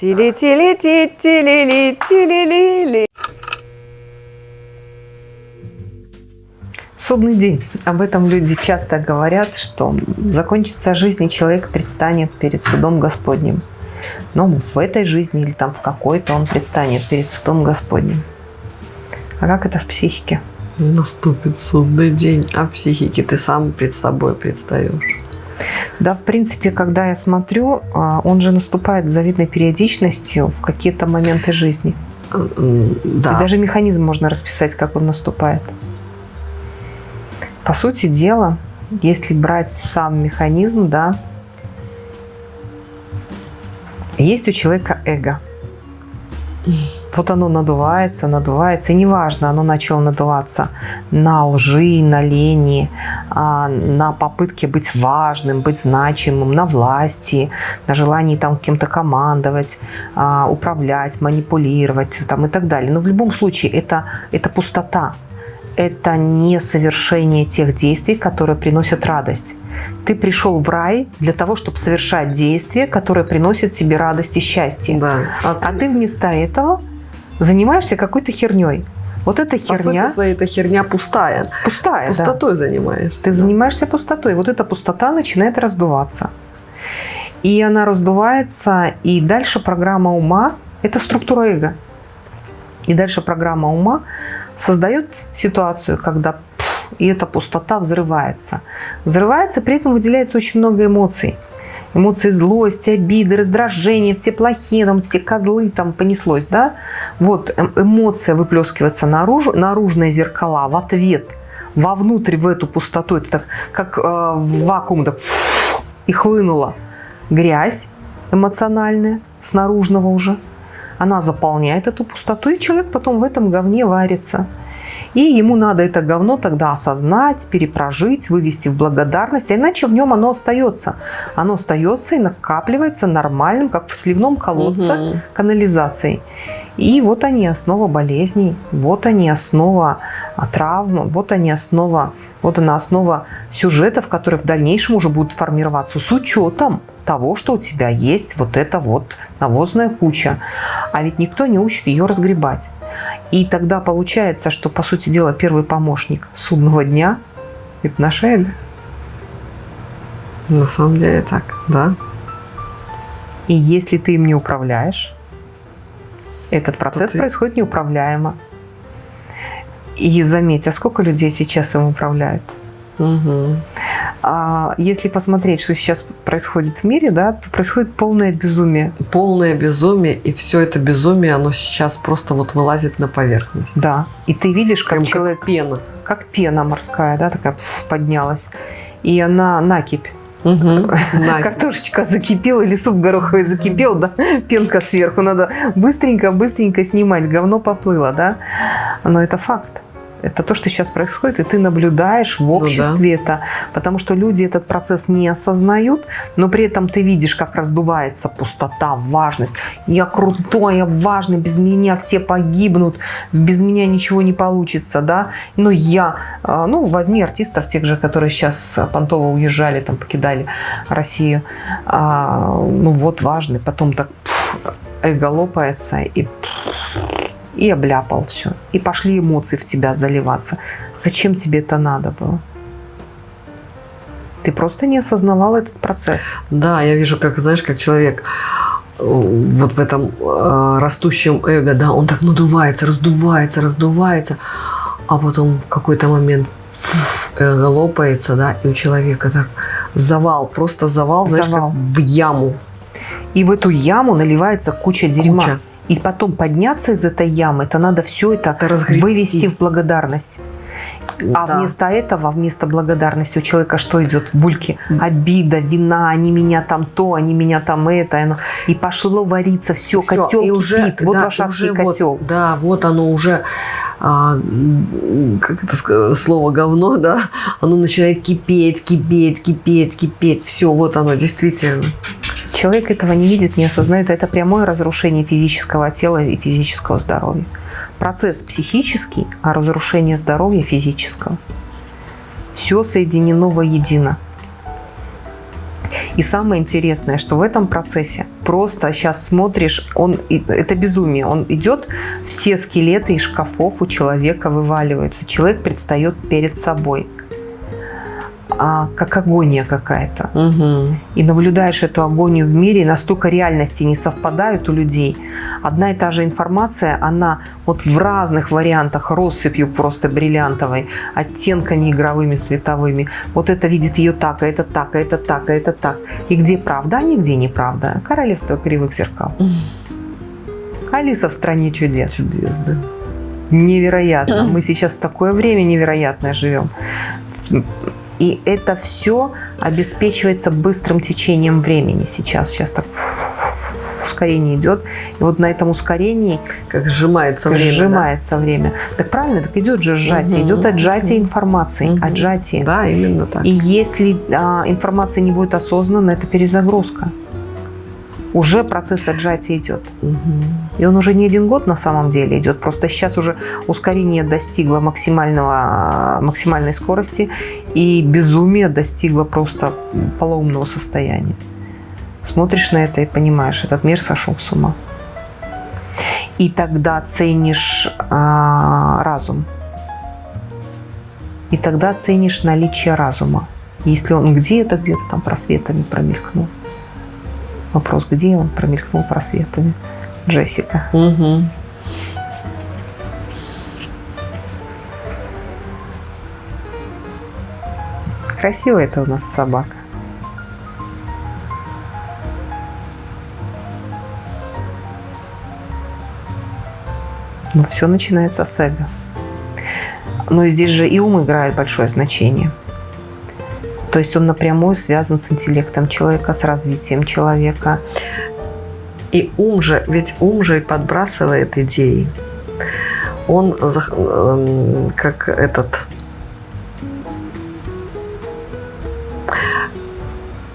Тили-тили-ти-тили-ли-тили-ли-ли. Судный день. Об этом люди часто говорят, что закончится жизнь, и человек предстанет перед судом Господним. Но в этой жизни или там в какой-то он предстанет перед судом Господним. А как это в психике? Наступит судный день, а в психике ты сам пред собой предстаешь. Да, в принципе, когда я смотрю, а, он же наступает с завидной периодичностью в какие-то моменты жизни. Да. И даже механизм можно расписать, как он наступает. По сути дела, если брать сам механизм, да, есть у человека эго. Вот оно надувается, надувается, и неважно, оно начало надуваться на лжи, на лени, а, на попытке быть важным, быть значимым, на власти, на желании там кем-то командовать, а, управлять, манипулировать там, и так далее. Но в любом случае это, это пустота, это не совершение тех действий, которые приносят радость. Ты пришел в рай для того, чтобы совершать действия, которые приносят тебе радость и счастье. Да. А, а ты вместо этого занимаешься какой-то херней. Вот эта херня... По сути своей, эта херня пустая. Пустая, Пустотой да. занимаешься. Ты да. занимаешься пустотой. Вот эта пустота начинает раздуваться. И она раздувается, и дальше программа ума – это структура эго. И дальше программа ума создает ситуацию, когда пфф, и эта пустота взрывается. Взрывается, при этом выделяется очень много эмоций эмоции злости, обиды, раздражения, все плохие, там, все козлы, там понеслось, да? Вот эм, эмоция выплескивается наружу, наружные зеркала в ответ, вовнутрь в эту пустоту, это так, как э, в вакуум, так, и хлынула грязь эмоциональная, с наружного уже. Она заполняет эту пустоту, и человек потом в этом говне варится. И ему надо это говно тогда осознать, перепрожить, вывести в благодарность, а иначе в нем оно остается. Оно остается и накапливается нормальным, как в сливном колодце угу. канализацией. И вот они основа болезней, вот они основа а, травм, вот они основа, вот она основа сюжетов, которые в дальнейшем уже будут формироваться с учетом того, что у тебя есть вот эта вот навозная куча. А ведь никто не учит ее разгребать. И тогда получается, что, по сути дела, первый помощник судного дня – это наша эго. На самом деле так, да. И если ты им не управляешь, этот процесс ты... происходит неуправляемо. И заметь, а сколько людей сейчас им управляют? Угу. А если посмотреть, что сейчас происходит в мире, да, то происходит полное безумие. Полное безумие, и все это безумие, оно сейчас просто вот вылазит на поверхность. Да, и ты видишь, как Прям человек... Как пена. Как пена морская, да, такая поднялась. И она накипь. Угу, Картошечка закипела или суп гороховый закипел, да, пенка сверху, надо быстренько-быстренько снимать, говно поплыло, да, но это факт. Это то, что сейчас происходит, и ты наблюдаешь в обществе ну, да. это. Потому что люди этот процесс не осознают, но при этом ты видишь, как раздувается пустота, важность. Я крутой, я важный, без меня все погибнут, без меня ничего не получится, да. Но я, а, ну, возьми артистов тех же, которые сейчас Понтово уезжали, там, покидали Россию. А, ну, вот важный, потом так эго лопается, и пфф, и обляпал все. И пошли эмоции в тебя заливаться. Зачем тебе это надо было? Ты просто не осознавал этот процесс. Да, я вижу, как, знаешь, как человек э, вот в этом э, растущем эго, да, он так надувается, раздувается, раздувается, а потом в какой-то момент эго лопается, да, и у человека так завал, просто завал, завал. знаешь, как в яму. И в эту яму наливается куча дерьма. Куча. И потом подняться из этой ямы, это надо все это, это вывести в благодарность. А да. вместо этого, вместо благодарности у человека что идет? Бульки, обида, вина, они меня там то, они меня там это. Оно. И пошло вариться, все, все котел и уже, кипит. Вот да, варшавский котел. Вот, да, вот оно уже, а, как это слово говно, да, оно начинает кипеть, кипеть, кипеть, кипеть. Все, вот оно, действительно. Человек этого не видит, не осознает. Это прямое разрушение физического тела и физического здоровья. Процесс психический, а разрушение здоровья физического. Все соединено воедино. И самое интересное, что в этом процессе просто сейчас смотришь, он это безумие, он идет, все скелеты из шкафов у человека вываливаются, человек предстает перед собой а, как агония какая-то. Угу. И наблюдаешь эту агонию в мире, настолько реальности не совпадают у людей. Одна и та же информация, она вот в разных вариантах, россыпью просто бриллиантовой, оттенками игровыми, световыми. Вот это видит ее так, а это так, а это так, а это так. И где правда, а нигде неправда. Королевство кривых зеркал. Алиса в стране чудес. Чудес, да. Невероятно. Мы сейчас в такое время невероятное живем. И это все обеспечивается быстрым течением времени сейчас. Сейчас так ускорение идет. И вот на этом ускорении как сжимается время. Сжимается да? время. Так правильно, так идет же сжатие. Угу. Идет отжатие информации. Угу. Отжатие. Да, именно так. И если а, информация не будет осознанна, это перезагрузка уже процесс отжатия идет. Угу. И он уже не один год на самом деле идет. Просто сейчас уже ускорение достигло максимального, максимальной скорости, и безумие достигло просто полоумного состояния. Смотришь на это и понимаешь, этот мир сошел с ума. И тогда ценишь а, разум. И тогда ценишь наличие разума. Если он где-то, где-то там просветами промелькнул. Вопрос, где он промелькнул просветами. Джессика. Угу. Красивая это у нас собака. Но все начинается с эго. Но здесь же и ум играет большое значение. То есть он напрямую связан с интеллектом человека, с развитием человека. И ум же, ведь ум же и подбрасывает идеи. Он эм, как этот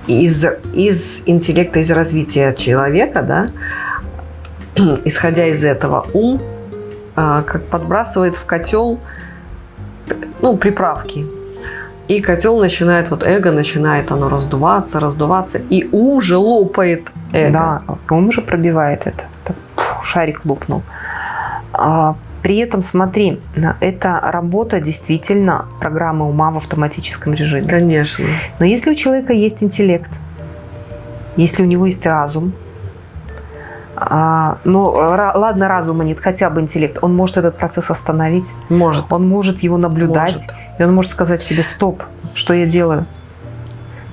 из, из интеллекта, из развития человека, да, исходя из этого, ум а, как подбрасывает в котел ну, приправки. И котел начинает, вот эго начинает оно раздуваться, раздуваться, и ум же лопает эго. Да, ум же пробивает это. Так, фу, шарик лопнул. А, при этом, смотри, это работа действительно программы ума в автоматическом режиме. Конечно. Но если у человека есть интеллект, если у него есть разум, а, ну, ладно, разума нет, хотя бы интеллект. Он может этот процесс остановить. Может. Он может его наблюдать. Может. И он может сказать себе, стоп, что я делаю?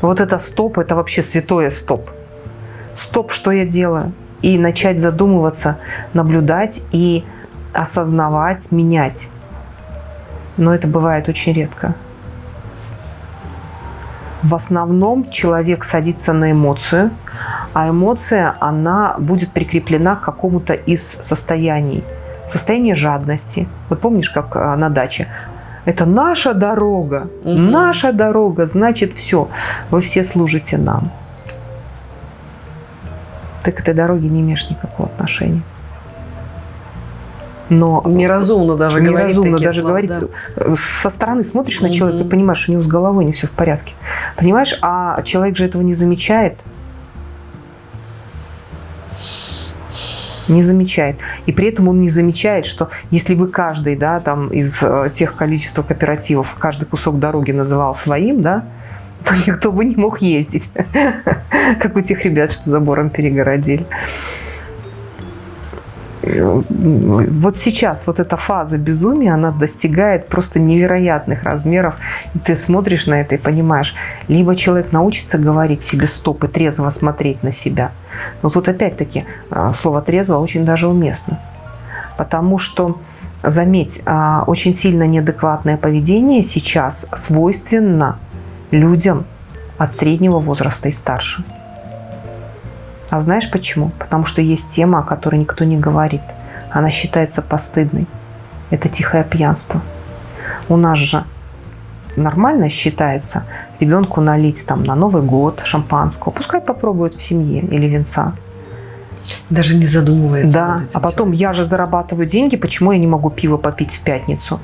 Вот это стоп, это вообще святое стоп. Стоп, что я делаю? И начать задумываться, наблюдать и осознавать, менять. Но это бывает очень редко. В основном человек садится на эмоцию, а эмоция, она будет прикреплена к какому-то из состояний. Состояние жадности. Вот помнишь, как а, на даче? Это наша дорога, угу. наша дорога, значит все, вы все служите нам. Ты к этой дороге не имеешь никакого отношения но неразумно даже неразумно говорить даже слова, говорить. Да. Со стороны смотришь на человека и понимаешь, у него с головой не все в порядке. Понимаешь, а человек же этого не замечает. Не замечает. И при этом он не замечает, что если бы каждый, да, там из э, тех количества кооперативов, каждый кусок дороги называл своим, да, то никто бы не мог ездить, как у тех ребят, что забором перегородили вот сейчас вот эта фаза безумия, она достигает просто невероятных размеров. И ты смотришь на это и понимаешь, либо человек научится говорить себе стоп и трезво смотреть на себя. Но тут опять-таки а, слово трезво очень даже уместно. Потому что, заметь, а, очень сильно неадекватное поведение сейчас свойственно людям от среднего возраста и старше. А знаешь почему? Потому что есть тема, о которой никто не говорит. Она считается постыдной. Это тихое пьянство. У нас же нормально считается ребенку налить там на Новый год шампанского. Пускай попробует в семье или венца. Даже не задумывается. Да, а потом я же зарабатываю деньги, почему я не могу пиво попить в пятницу?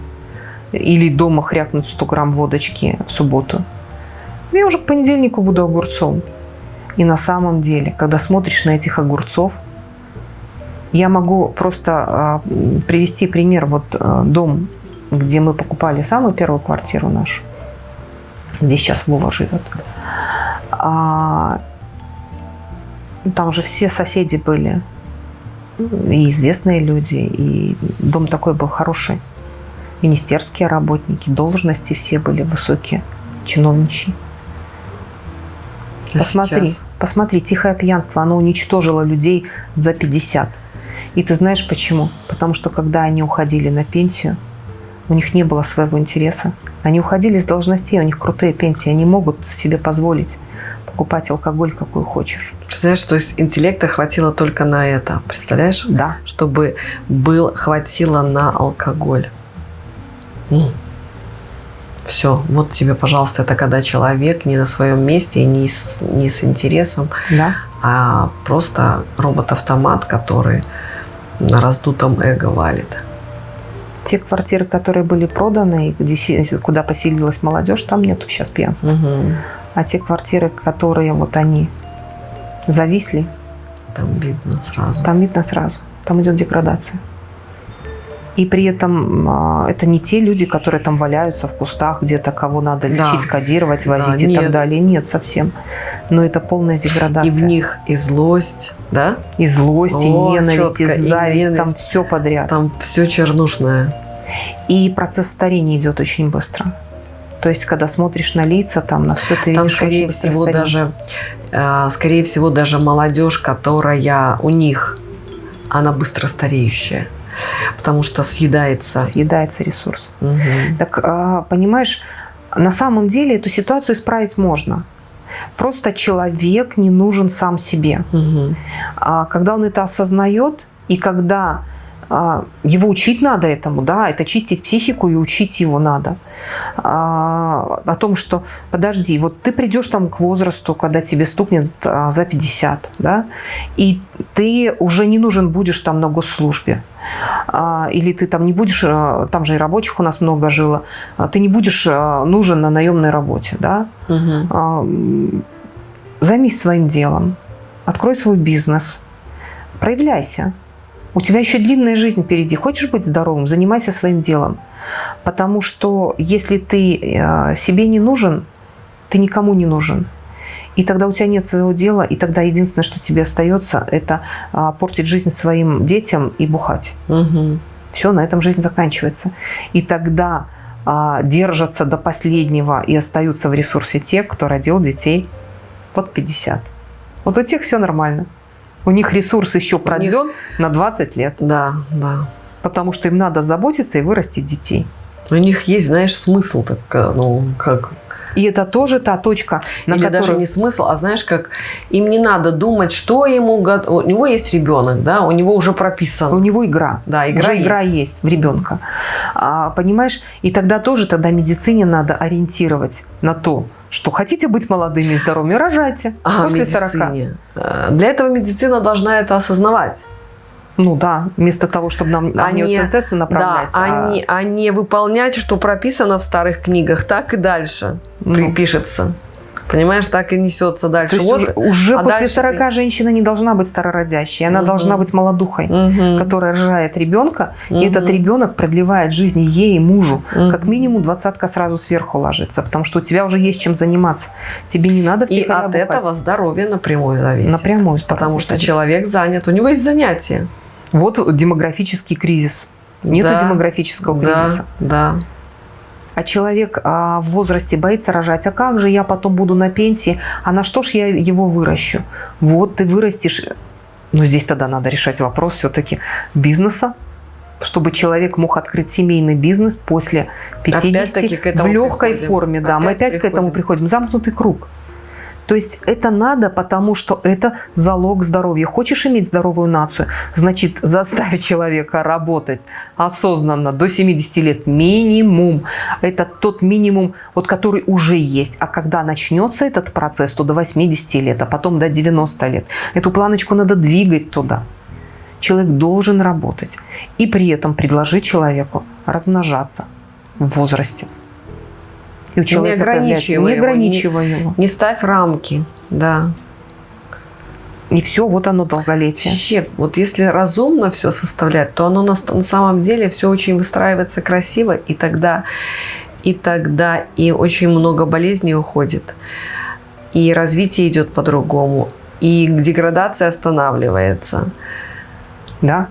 Или дома хрякнуть 100 грамм водочки в субботу? Я уже к понедельнику буду огурцом. И на самом деле, когда смотришь на этих огурцов, я могу просто э, привести пример. Вот э, дом, где мы покупали самую первую квартиру нашу. Здесь сейчас Вова живет. А, там же все соседи были. И известные люди. И дом такой был хороший. Министерские работники, должности все были высокие, чиновничьи. А Посмотри, сейчас? посмотри, тихое пьянство, оно уничтожило людей за 50. И ты знаешь почему? Потому что когда они уходили на пенсию, у них не было своего интереса. Они уходили с должностей, у них крутые пенсии, они могут себе позволить покупать алкоголь, какой хочешь. Представляешь, то есть интеллекта хватило только на это, представляешь? Да. Чтобы был, хватило на алкоголь. Все, вот тебе, пожалуйста, это когда человек не на своем месте, не с, не с интересом, Да. а просто робот-автомат, который на раздутом эго валит. Те квартиры, которые были проданы, где, куда поселилась молодежь, там нету сейчас пьянства. Мгм. А те квартиры, которые вот они зависли, Там видно сразу. там видно сразу. Там идет деградация. И при этом а, это не те люди, которые там валяются в кустах, где-то кого надо Да. лечить, кодировать, Да, возить и нет. так далее. Нет, совсем. Но это полная деградация. И в них и злость, да? И злость, и О, ненависть, и чётко, и зависть, там ненависть. все подряд. Там все чернушное. И процесс старения идет очень быстро. То есть, когда смотришь на лица, там на все ты Там, видишь скорее всего, старение. даже, э, скорее всего, даже молодежь, которая у них, она быстро стареющая. Потому что съедается. съедается ресурс. Мгм. Так, а, понимаешь, на самом деле эту ситуацию исправить можно. Просто человек не нужен сам себе. А когда он это осознает, и когда его учить надо этому, да, это чистить психику и учить его надо. А, о том, что подожди, вот ты придешь там к возрасту, когда тебе стукнет а, за 50, да, и ты уже не нужен будешь там на госслужбе. А, или ты там не будешь, а, там же и рабочих у нас много жило, а, ты не будешь а, нужен на наемной работе, да, Мгм. а, займись своим делом, открой свой бизнес, проявляйся. У тебя еще длинная жизнь впереди. Хочешь быть здоровым, занимайся своим делом. Потому что если ты э, себе не нужен, ты никому не нужен. И тогда у тебя нет своего дела, и тогда единственное, что тебе остается, это а, портить жизнь своим детям и бухать. Мгм. Все, на этом жизнь заканчивается. И тогда а, держатся до последнего и остаются в ресурсе те, кто родил детей под 50. Вот у тех все нормально. У них ресурс еще продлен на 20 лет, Да, да. потому что им надо заботиться и вырастить детей. У них есть, знаешь, смысл, так, э, ну, как И это тоже та точка, на Или которую... даже не смысл, а знаешь, как им не надо думать, что ему... го- У него есть ребенок, да, у него уже прописано. У него игра. Да, игра Уже есть. игра есть в ребенка. А, понимаешь? И тогда тоже тогда медицине надо ориентировать на то, что хотите быть молодыми и здоровыми, рожайте А, после 40. медицине. Э, Для этого медицина должна это осознавать. Ну да, вместо того, чтобы нам А амниоцентезы направлять. Да, а не, а не выполнять, что прописано в старых книгах, так и дальше Ну. при- пишется. Понимаешь, так и несется дальше. То есть Вот. уже, а после дальше 40 ты- женщина не должна быть старородящей, она Мгм. должна быть молодухой, Мгм. которая рожает ребенка, Мгм. и этот ребенок продлевает жизнь ей и мужу. Мгм. Как минимум двадцатка сразу сверху ложится, потому что у тебя уже есть чем заниматься. Тебе не надо И втихаря от бухать. этого здоровье напрямую зависит. напрямую. Потому здоровье что зависит. человек занят, у него есть занятия. Вот демографический кризис. Нету Да. демографического кризиса. Да, да. А человек а, в возрасте боится рожать. А как же я потом буду на пенсии? А на что ж я его выращу? Вот ты вырастешь. Но здесь тогда надо решать вопрос все-таки бизнеса, чтобы человек мог открыть семейный бизнес после 50 Опять-таки к в легкой приходим. форме. Да, мы Опять опять к этому приходим. приходим. Замкнутый круг. То есть это надо, потому что это залог здоровья. Хочешь иметь здоровую нацию, значит заставь человека работать осознанно до 70 лет минимум. Это тот минимум, вот, который уже есть. А когда начнется этот процесс, то до 80 лет, а потом до 90 лет. Эту планочку надо двигать туда. Человек должен работать. И при этом предложить человеку размножаться в возрасте. И у человека появляется- ограничивая не его, ограничивая его. Не ставь рамки, да. И все, вот оно долголетие. Вообще, вот если разумно все составлять, то оно на, на самом деле все очень выстраивается красиво, и тогда, и тогда и очень много болезней уходит, и развитие идет по-другому, и деградация останавливается. Да.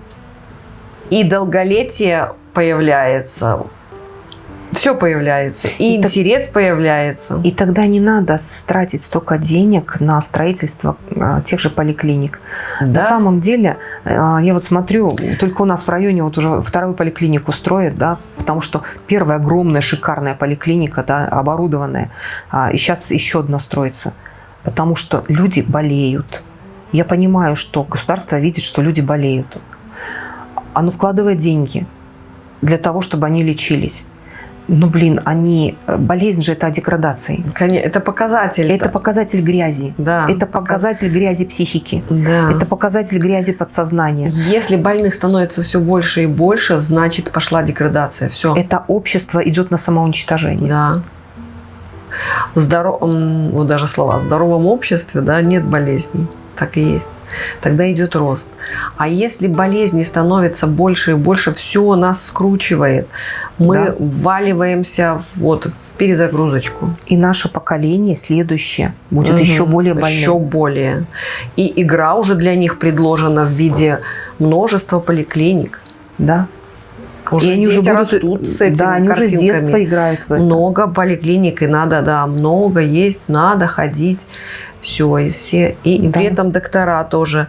И долголетие появляется все появляется. И, и интерес так, появляется. И тогда не надо тратить столько денег на строительство а, тех же поликлиник. Да? На самом деле, а, я вот смотрю, только у нас в районе вот уже вторую поликлинику строят, да, потому что первая огромная шикарная поликлиника, да, оборудованная, а, и сейчас еще одна строится. Потому что люди болеют. Я понимаю, что государство видит, что люди болеют. Оно вкладывает деньги для того, чтобы они лечились ну, блин, они... Э, болезнь же это о деградации. Это показатель. Это показатель грязи. Да. Это показатель грязи психики. Да. Это показатель грязи подсознания. Если больных становится все больше и больше, значит пошла деградация. Все. Это общество идет на самоуничтожение. Да. Здоров... Вот даже слова. В здоровом обществе да, нет болезней. Так и есть тогда идет рост. А если болезни становится больше и больше, все нас скручивает. Мы да. вваливаемся вот в перезагрузочку. И наше поколение следующее будет угу. еще более больным. Еще более. И игра уже для них предложена в виде множества поликлиник. Да. Уже и они уже будут, растут с этими Да, они уже с детства играют в это. Много поликлиник, и надо, да, много есть, надо ходить все, и все. И, да. при этом доктора тоже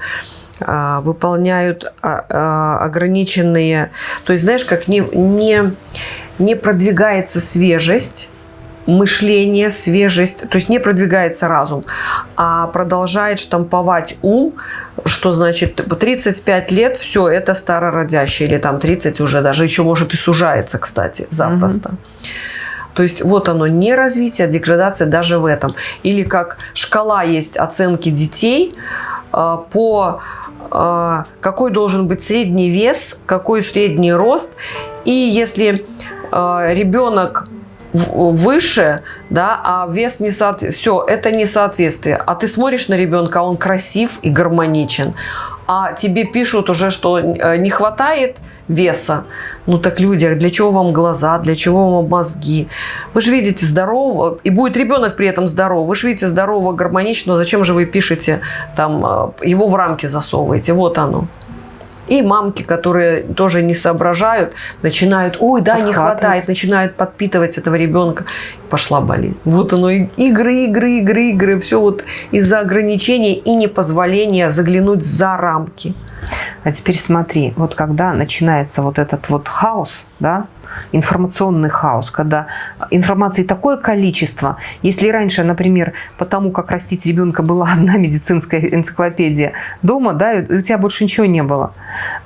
а, выполняют а, а, ограниченные... То есть, знаешь, как не, не, не продвигается свежесть, мышление, свежесть, то есть не продвигается разум, а продолжает штамповать ум, что значит 35 лет, все, это старородящее, или там 30 уже даже, еще может и сужается, кстати, запросто. Угу. То есть вот оно, не развитие, а деградация даже в этом. Или как шкала есть оценки детей э, по э, какой должен быть средний вес, какой средний рост. И если э, ребенок выше, да, а вес не соответствует. Все, это несоответствие. А ты смотришь на ребенка, он красив и гармоничен а тебе пишут уже, что э, не хватает веса. Ну так люди, а для чего вам глаза, для чего вам мозги? Вы же видите здорового, и будет ребенок при этом здоров. Вы же видите здорового, гармоничного, зачем же вы пишете, там, э, его в рамки засовываете? Вот оно. И мамки, которые тоже не соображают, начинают, ой, да, не хватает, начинают подпитывать этого ребенка. Пошла болезнь. Вот оно, игры, игры, игры, игры. Все вот из-за ограничений и непозволения заглянуть за рамки. А теперь смотри, вот когда начинается вот этот вот хаос, да, информационный хаос, когда информации такое количество. Если раньше, например, по тому, как растить ребенка, была одна медицинская энциклопедия дома, да, и у тебя больше ничего не было,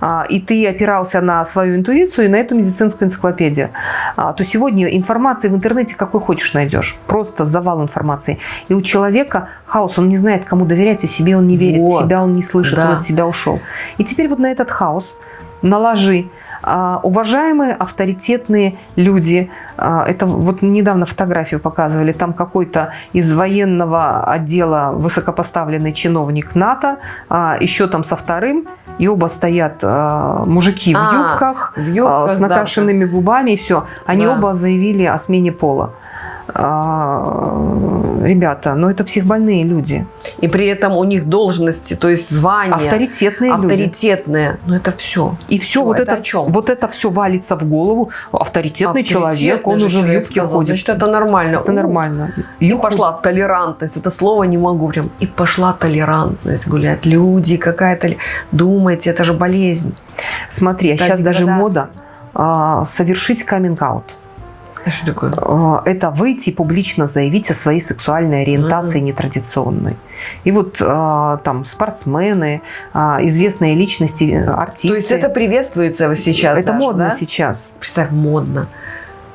а, и ты опирался на свою интуицию и на эту медицинскую энциклопедию, а, то сегодня информации в интернете какой хочешь найдешь. Просто завал информации. И у человека хаос, он не знает, кому доверять, и себе он не верит, вот. себя он не слышит, да. он от себя ушел. И теперь вот на этот хаос наложи уважаемые, авторитетные люди. А, это вот недавно фотографию показывали. Там какой-то из военного отдела высокопоставленный чиновник НАТО, а, еще там со вторым. И оба стоят мужики в юбках, в юбках с накрашенными да. губами и все. Они да. оба заявили о смене пола. А, ребята, но это психбольные люди. И при этом у них должности, то есть звания. Авторитетные Авторитетные. Люди. Но это все. И все, все вот, это, это вот это все валится в голову. Авторитетный, Авторитетный человек, он уже в юбке сказал, ходит. Значит, это нормально. Это нормально. И пошла толерантность. Это слово не могу прям. И пошла толерантность гулять. Люди какая-то... Думайте, это же болезнь. Смотри, а сейчас даже мода а, совершить каминг-аут. А что такое? А, это выйти и публично заявить о своей сексуальной ориентации mm-hmm. нетрадиционной. И вот а, там спортсмены, а, известные личности, артисты. То есть это приветствуется сейчас Это даже, модно да? сейчас. Представь, модно.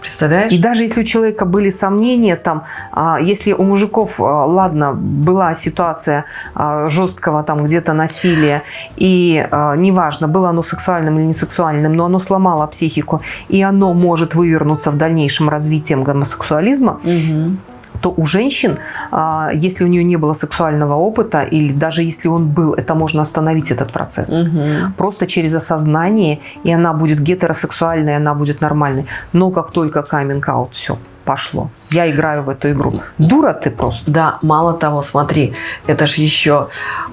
Представляешь? И даже если у человека были сомнения, там, а, если у мужиков, а, ладно, была ситуация а, жесткого там где-то насилия, и неважно, было оно сексуальным или не сексуальным, но оно сломало психику, и оно может вывернуться в дальнейшем развитием гомосексуализма, угу то у женщин, а, если у нее не было сексуального опыта, или даже если он был, это можно остановить этот процесс. Мгм. Просто через осознание, и она будет гетеросексуальной, она будет нормальной. Но как только каминг-аут, все, пошло. Я играю в эту игру. Дура ты просто. Да, мало того, смотри, это ж еще,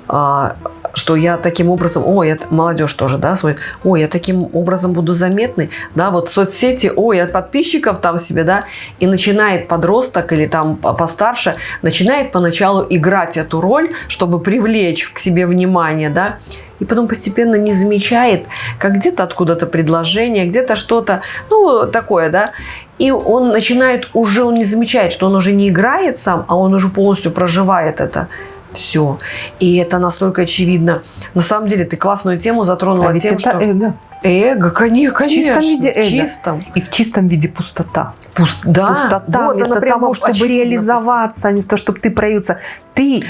а, что я таким образом, ой, это молодежь тоже, да, смотрит, ой, я таким образом буду заметный, да, вот соцсети, ой, от подписчиков там себе, да, и начинает подросток или там по- постарше, начинает поначалу играть эту роль, чтобы привлечь к себе внимание, да, и потом постепенно не замечает, как где-то откуда-то предложение, где-то что-то, ну, такое, да, и он начинает уже, он не замечает, что он уже не играет сам, а он уже полностью проживает это все. И это настолько очевидно. На самом деле ты классную тему затронула А ведь тем, это что... эго. Эго, конечно, В чистом конечно, виде эго. чистом. И в чистом виде пустота. Пуст- Да, пустота, вот вместо того, чтобы реализоваться, вместо того, чтобы ты проявился. Ты,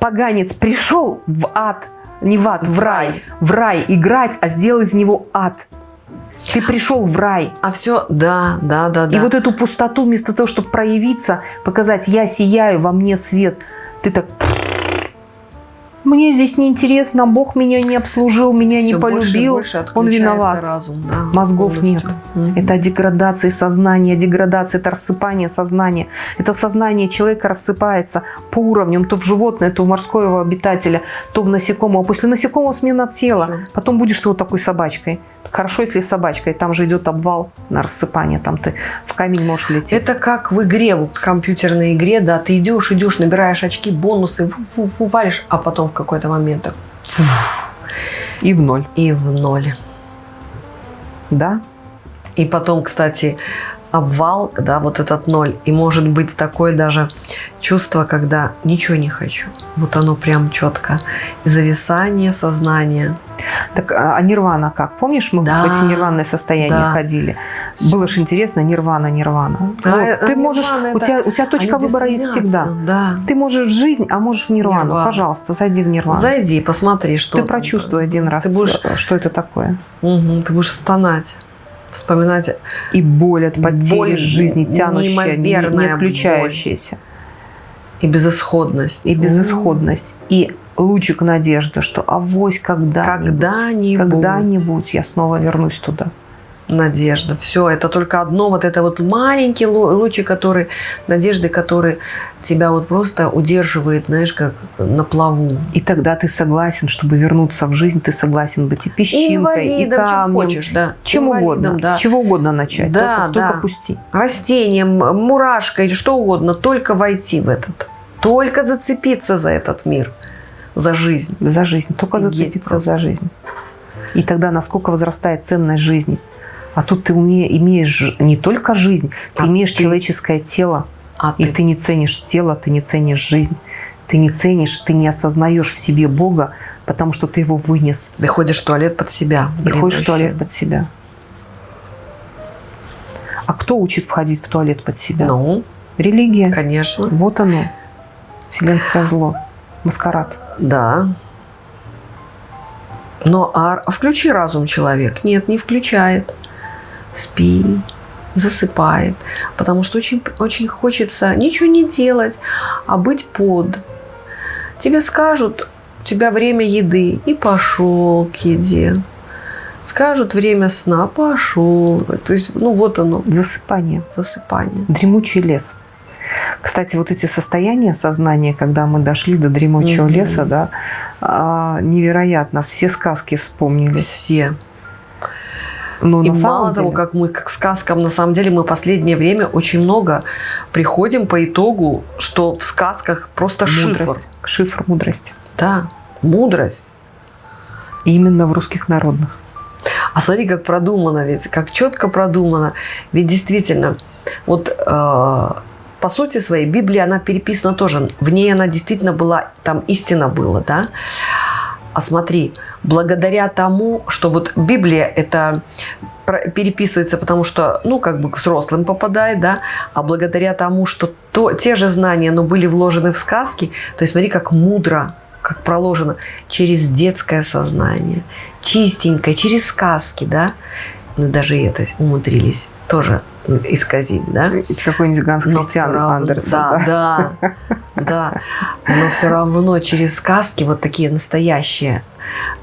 поганец, пришел в ад, не в ад, в, В рай, рай. в рай играть, а сделал из него ад. Ты пришел в рай. А все, да, да, да, да. И вот эту пустоту, вместо того, чтобы проявиться, показать, я сияю, во мне свет, ты так... Мне здесь неинтересно, Бог меня не обслужил, меня не Всё больше полюбил, больше он виноват. Разум, да, Мозгов полностью. нет. Мгм. Это деградация сознания, деградация, это рассыпание сознания. Это сознание человека рассыпается по уровням, то в животное, то в морского обитателя, то в насекомого. После насекомого смена тела. Всё. Потом будешь ты вот такой собачкой. Хорошо, если с собачкой. Там же идет обвал на рассыпание. Там ты в камень можешь лететь. Это как в игре, вот компьютерной игре, да, ты идешь, идешь, набираешь очки, бонусы, фу-фу-фу, валишь, а потом в какой-то момент так И в ноль. и в ноль. Да? И потом, кстати, обвал, да, вот этот ноль. И может быть такое даже чувство, когда ничего не хочу. Вот оно прям четко. Зависание сознания. Так, а а нирвана как? Помнишь, мы Да. в эти нирванные состояния Да. ходили? Было же интересно, нирвана, нирвана. А, Вот, а ты можешь, нирвана у это- тебя, у тебя точка выбора есть всегда. Да. Ты можешь в жизнь, а можешь в нирвану. Нирвану. Пожалуйста, зайди в нирвану. Зайди, посмотри, что ты прочувствуй один раз, Ты будешь, что это такое. Мгм, ты будешь стонать, вспоминать И боль от потери Боль, жизни, тянущая, не, отключающаяся. и безысходность. И безысходность. И лучик надежды, что авось когда-нибудь, Когда-нибудь. когда-нибудь я снова вернусь туда. Надежда. Все, это только одно, вот это вот маленький лу- лучик, который, надежды, который тебя вот просто удерживает, знаешь, как на плаву. И тогда ты согласен, чтобы вернуться в жизнь, ты согласен быть и песчинкой, и чем камнем, хочешь, да. чем Инвалидом, угодно, да. с чего угодно начать, Да, только, да. только пусти. Растением, мурашкой, что угодно, только войти в этот. Только зацепиться за этот мир, за жизнь. За жизнь, только Офигеть зацепиться за жизнь. И тогда насколько возрастает ценность жизни. А тут ты уме- имеешь не только жизнь, ты А имеешь ты- человеческое тело, А и ты, ты не ценишь тело, ты не ценишь жизнь, ты не ценишь, ты не осознаешь в себе Бога, потому что ты его вынес. ты ходишь в туалет под себя. И ходишь в туалет под себя. А кто учит входить в туалет под себя? Ну, Религия. конечно. Вот оно. Вселенское зло. Маскарад. Да. Но а включи разум человек? Нет, не включает. Спи, засыпает. Потому что очень, очень хочется ничего не делать, а быть под. Тебе скажут, у тебя время еды, и пошел к еде. Скажут время сна, пошел. То есть, ну вот оно, Засыпание. засыпание. Дремучий лес. Кстати, вот эти состояния сознания, когда мы дошли до дремучего Мгм. леса, да, а, невероятно. Все сказки вспомнились. Все. Но И на мало того, деле- как мы к сказкам, на самом деле мы последнее время очень много приходим по итогу, что в сказках просто шифр. мудрость, шифр мудрости. Да, мудрость. И именно в русских народных. А смотри, как продумано ведь, как четко продумано. Ведь действительно, вот э, по сути своей Библия, она переписана тоже. В ней она действительно была, там истина была, да. А смотри, благодаря тому, что вот Библия это переписывается, потому что, ну, как бы к взрослым попадает, да, а благодаря тому, что то, те же знания, но были вложены в сказки, то есть смотри, как мудро, как проложено через детское сознание, чистенько, через сказки, да, ну, даже это умудрились тоже исказить, да? Какой-нибудь Ганс Кристиан Андерсон. Да, да, да. Но все равно через сказки вот такие настоящие,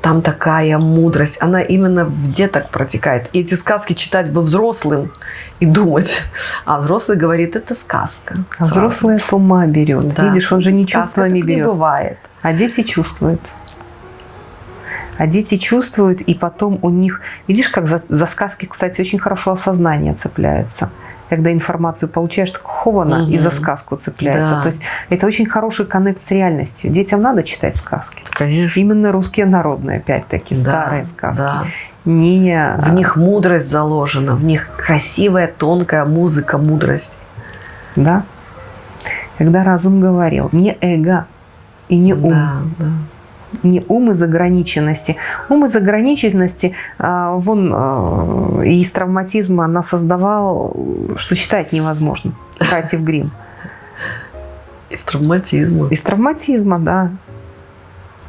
там такая мудрость, она именно в деток протекает. И эти сказки читать бы взрослым и думать. А взрослый говорит, это сказка. А взрослый от ума берет. Да. Видишь, он же не сказка чувствами берет. Не бывает. А дети чувствуют. А дети чувствуют, и потом у них... Видишь, как за, за сказки, кстати, очень хорошо осознание цепляются. Когда информацию получаешь, так хована угу. и за сказку цепляется. Да. То есть это очень хороший коннект с реальностью. Детям надо читать сказки. Конечно. Именно русские народные, опять-таки, да, старые сказки. Да. Не... В них мудрость заложена, в них красивая, тонкая музыка, мудрость. Да. Когда разум говорил, не эго и не ум. Да, да не ум из ограниченности. Ум из ограниченности, а, вон а, из травматизма она создавал, что читать невозможно. Братьев Грим. Из травматизма. Из травматизма, да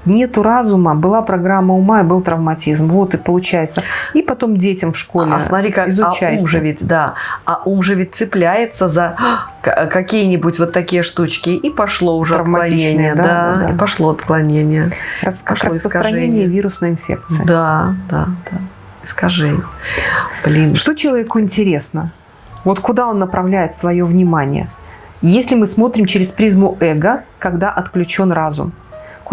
нету разума, была программа ума и был травматизм. Вот и получается. И потом детям в школе а, смотри, как, изучается. А ум же ведь, да, а ум же ведь цепляется за какие-нибудь вот такие штучки, и пошло уже отклонение. Да, да, да, и пошло отклонение. Рас, пошло как распространение искажение. вирусной инфекции. Да, да, да. Искажение. Блин. Что человеку интересно? Вот куда он направляет свое внимание? Если мы смотрим через призму эго, когда отключен разум.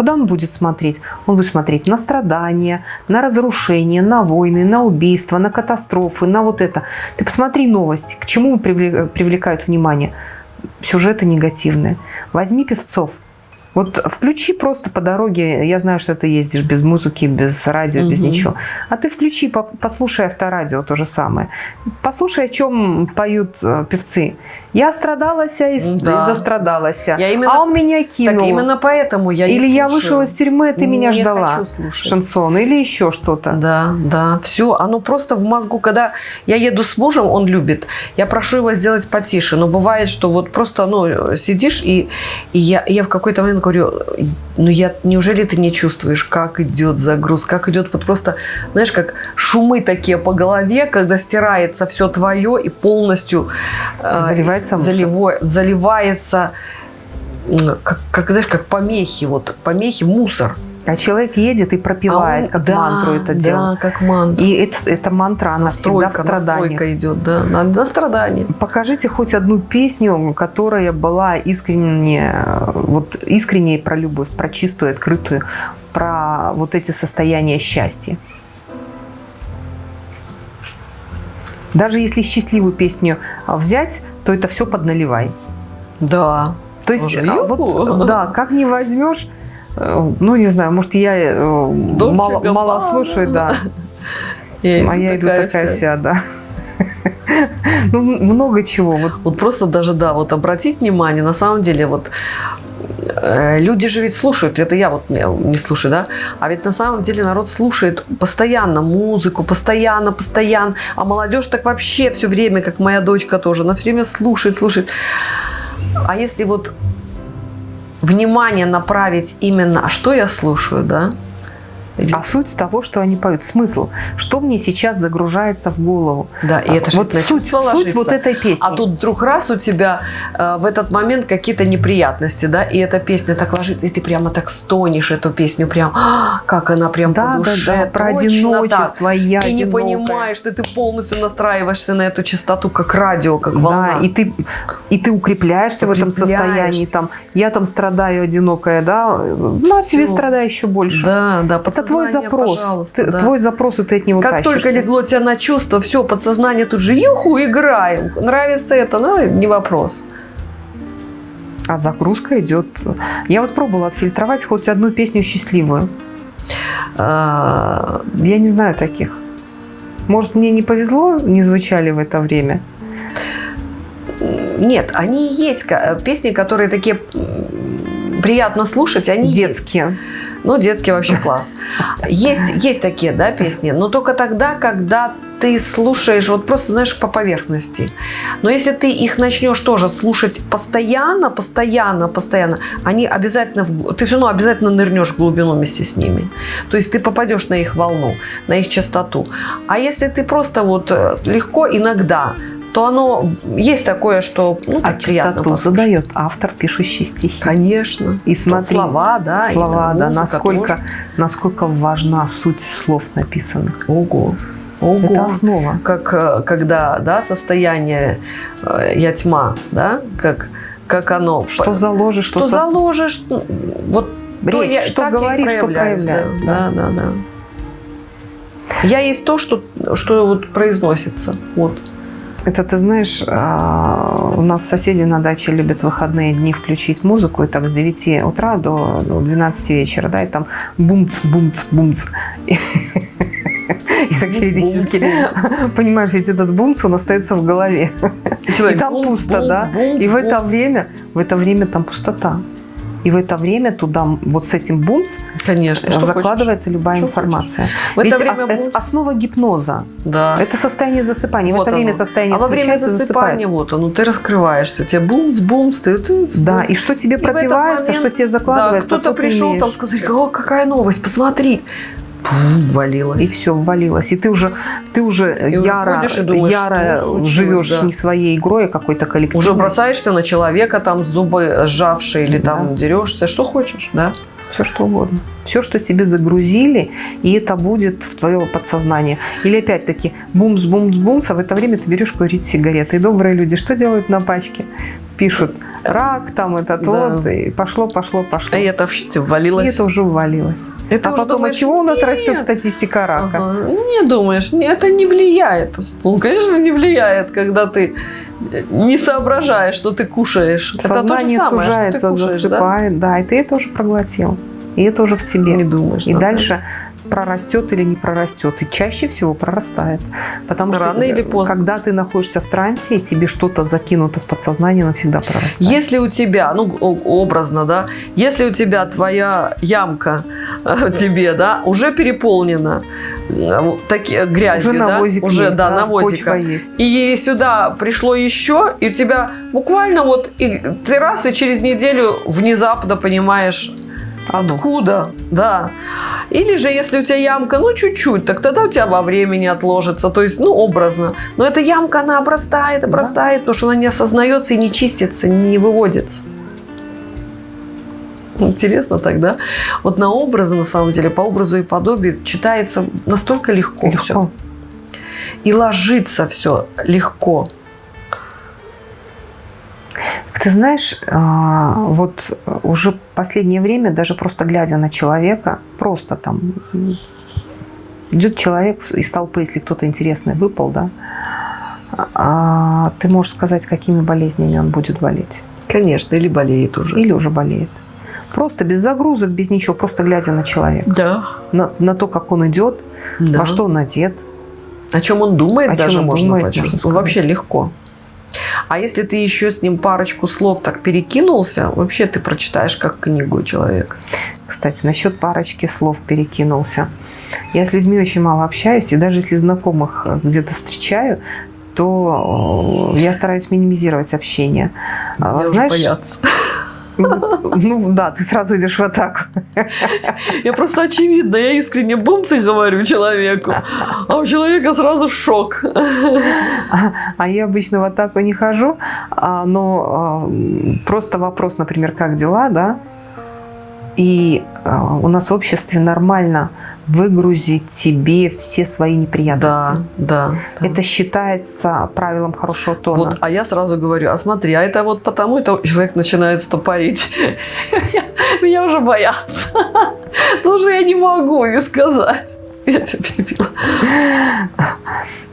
Куда он будет смотреть? Он будет смотреть на страдания, на разрушения, на войны, на убийства, на катастрофы, на вот это. Ты посмотри новости, к чему привлекают внимание. Сюжеты негативные. Возьми певцов – вот включи просто по дороге, я знаю, что ты ездишь без музыки, без радио, угу. без ничего. А ты включи, послушай авторадио, то же самое. Послушай, о чем поют э, певцы. Я страдалась и да. застрадалась. Я именно, а он меня кинул. Так именно поэтому я Или я вышел из тюрьмы, ты не меня ждала. Шансон. Или еще что-то. Да, да. Все. Оно просто в мозгу. Когда я еду с мужем, он любит. Я прошу его сделать потише. Но бывает, что вот просто ну, сидишь, и, и я, я в какой-то момент говорю, ну я, неужели ты не чувствуешь, как идет загруз, как идет вот просто, знаешь, как шумы такие по голове, когда стирается все твое и полностью э, заливается, заливо, заливается, как, как, знаешь, как помехи, вот помехи, мусор. А человек едет и пропивает, а он, как да, мантру это дело. Да, как мантру. И это, эта мантра, она настройка, всегда в страдании. идет, да, на, на страдание. Покажите хоть одну песню, которая была искренне, вот искренне про любовь, про чистую, открытую, про вот эти состояния счастья. Даже если счастливую песню взять, то это все подналивай. Да. То есть, а вот, да, как не возьмешь, ну, не знаю, может, я э, мало, мало слушаю, да. Я а я иду такая вся, вся да. Ну, много чего. Вот. вот просто даже, да, вот обратить внимание, на самом деле, вот э, люди же ведь слушают, это я вот не, не слушаю, да, а ведь на самом деле народ слушает постоянно музыку, постоянно, постоянно, а молодежь так вообще все время, как моя дочка тоже, она все время слушает, слушает. А если вот внимание направить именно, а что я слушаю, да? А суть того, что они поют, смысл, что мне сейчас загружается в голову. Да, и это вот суть, суть вот этой песни. А тут вдруг раз у тебя э, в этот момент какие-то неприятности, да, и эта песня так ложится, и ты прямо так стонешь эту песню, прям, а, как она прям да, по душе. Да, да, про одиночество, так. я И не понимаешь, что ты полностью настраиваешься на эту частоту, как радио, как волна. Да, и ты, и ты укрепляешься, укрепляешься в этом состоянии, там, я там страдаю одинокая, да, ну, а тебе страдай еще больше. Да, да, это твой запрос. Ты, да. Твой запрос, и ты от него Как тащишься. только легло тебя на чувство, все, подсознание тут же, юху, играем. Нравится это, ну, не вопрос. А загрузка идет. Я вот пробовала отфильтровать хоть одну песню счастливую. А, я не знаю таких. Может, мне не повезло, не звучали в это время? Нет, они есть песни, которые такие приятно слушать, они детские. Есть. Ну, детский вообще класс. Есть, есть такие, да, песни, но только тогда, когда ты слушаешь вот просто, знаешь, по поверхности. Но если ты их начнешь тоже слушать постоянно, постоянно, постоянно, они обязательно, в- ты все равно обязательно нырнешь в глубину вместе с ними. То есть ты попадешь на их волну, на их частоту. А если ты просто вот э, легко иногда, то оно есть такое, что ну, А так частоту послушать. задает автор, пишущий стихи. Конечно. И смотри, слова, да, слова, да, музыка насколько, тоже. насколько важна суть слов написанных. Ого. Ого. Это основа. как э, когда, да, состояние э, я тьма, да, как, как оно. Что заложишь, что что, со- заложишь, ну, вот Речь, что я и говоришь, что проявляю, Да, да, да, да. Я есть то, что, что вот произносится. Вот. Это ты знаешь, а, у нас соседи на даче любят выходные дни включить музыку, и так с 9 утра до ну, 12 вечера, да, и там бумц, бумц, бумц. И и так периодически, понимаешь, ведь этот бумц, он остается в голове. И там пусто, да. И в это время, в это время там пустота. И в это время туда вот с этим бумц Конечно. что закладывается любая Что информация. В это Ведь время ос- это бумц- основа гипноза. хочешь. Да. Это состояние засыпания. Вот в это время оно. состояние а во время засыпания вот оно, ты раскрываешься, тебе бумс, бумс, ты, ты Да, и что тебе И пропивается, момент, что тебе Да, закладывается, кто-то то ты пришел, там сказали, о, какая новость, посмотри. Пум, валилось. и все ввалилось. И ты уже, ты уже И яро, и думаешь, яро живешь да. не своей игрой, а какой-то коллективной. Уже бросаешься на человека, там зубы сжавшие, или Да. там дерешься, что хочешь, да? Все что угодно. Все, что тебе загрузили, и это будет в твое подсознание. Или опять-таки бумс, бумс, бумс, а в это время ты берешь курить сигареты. И добрые люди что делают на пачке? Пишут рак, там этот Да. вот, и пошло, пошло, пошло. А это вообще тебе И ввалилось. это уже ввалилось. Это а уже потом, думаешь, от чего у нас «Нет». растет статистика рака? Ага. Не думаешь, это не влияет. Ну, конечно, не влияет, когда ты не соображаешь, что ты кушаешь. это то Сознание самое, сужается, что ты кушаешь, да? засыпает, да? и ты это уже проглотил. И это уже в тебе. Не думаешь. И да, дальше прорастет или не прорастет. И чаще всего прорастает. Потому что Рано или поздно. когда ты находишься в трансе, и тебе что-то закинуто в подсознание, оно всегда прорастает. Если у тебя, ну, образно, да, если у тебя твоя ямка э, тебе, да, уже переполнена э, таки- грязью, уже да, навозик уже, есть, да, да, навозика. есть. И сюда пришло еще, и у тебя буквально вот и ты раз и через неделю внезапно понимаешь, Оно. откуда, да. Или же, если у тебя ямка, ну, чуть-чуть, так тогда у тебя во времени отложится, то есть, ну, образно. Но эта ямка, она обрастает, обрастает, потому что она не осознается и не чистится, не выводится. Интересно тогда. Вот на образы, на самом деле, по образу и подобию читается настолько легко, Легко. всё. И ложится все легко. Ты знаешь, а, вот уже последнее время, даже просто глядя на человека, просто там идет человек из толпы, если кто-то интересный выпал, да, а, ты можешь сказать, какими болезнями он будет болеть. Конечно, или болеет уже. Или уже болеет. Просто без загрузок, без ничего, просто глядя на человека, Да. на, на то, как он идет, да. во что он одет. О чем он думает, О чем даже он можно думает, почувствовать. можно сказать. Вообще легко. А если ты еще с ним парочку слов так перекинулся, вообще ты прочитаешь как книгу человека. Кстати, насчет парочки слов перекинулся. Я с людьми очень мало общаюсь, и даже если знакомых э, где-то встречаю, то э, я стараюсь минимизировать общение. А, Меня уже Знаешь, боятся. Ну да, ты сразу идешь в атаку. Я просто очевидно, я искренне бумцы говорю человеку, а у человека сразу шок. А я обычно в атаку не хожу, а, но а, просто вопрос, например, как дела, да? И а, у нас в обществе нормально выгрузить тебе все свои неприятности. Да, да. да. Это считается правилом хорошего тона. Вот, а я сразу говорю, а смотри, а это вот потому, это человек начинает стопорить. Меня уже боятся. Потому что я не могу не сказать. Я тебя перебила.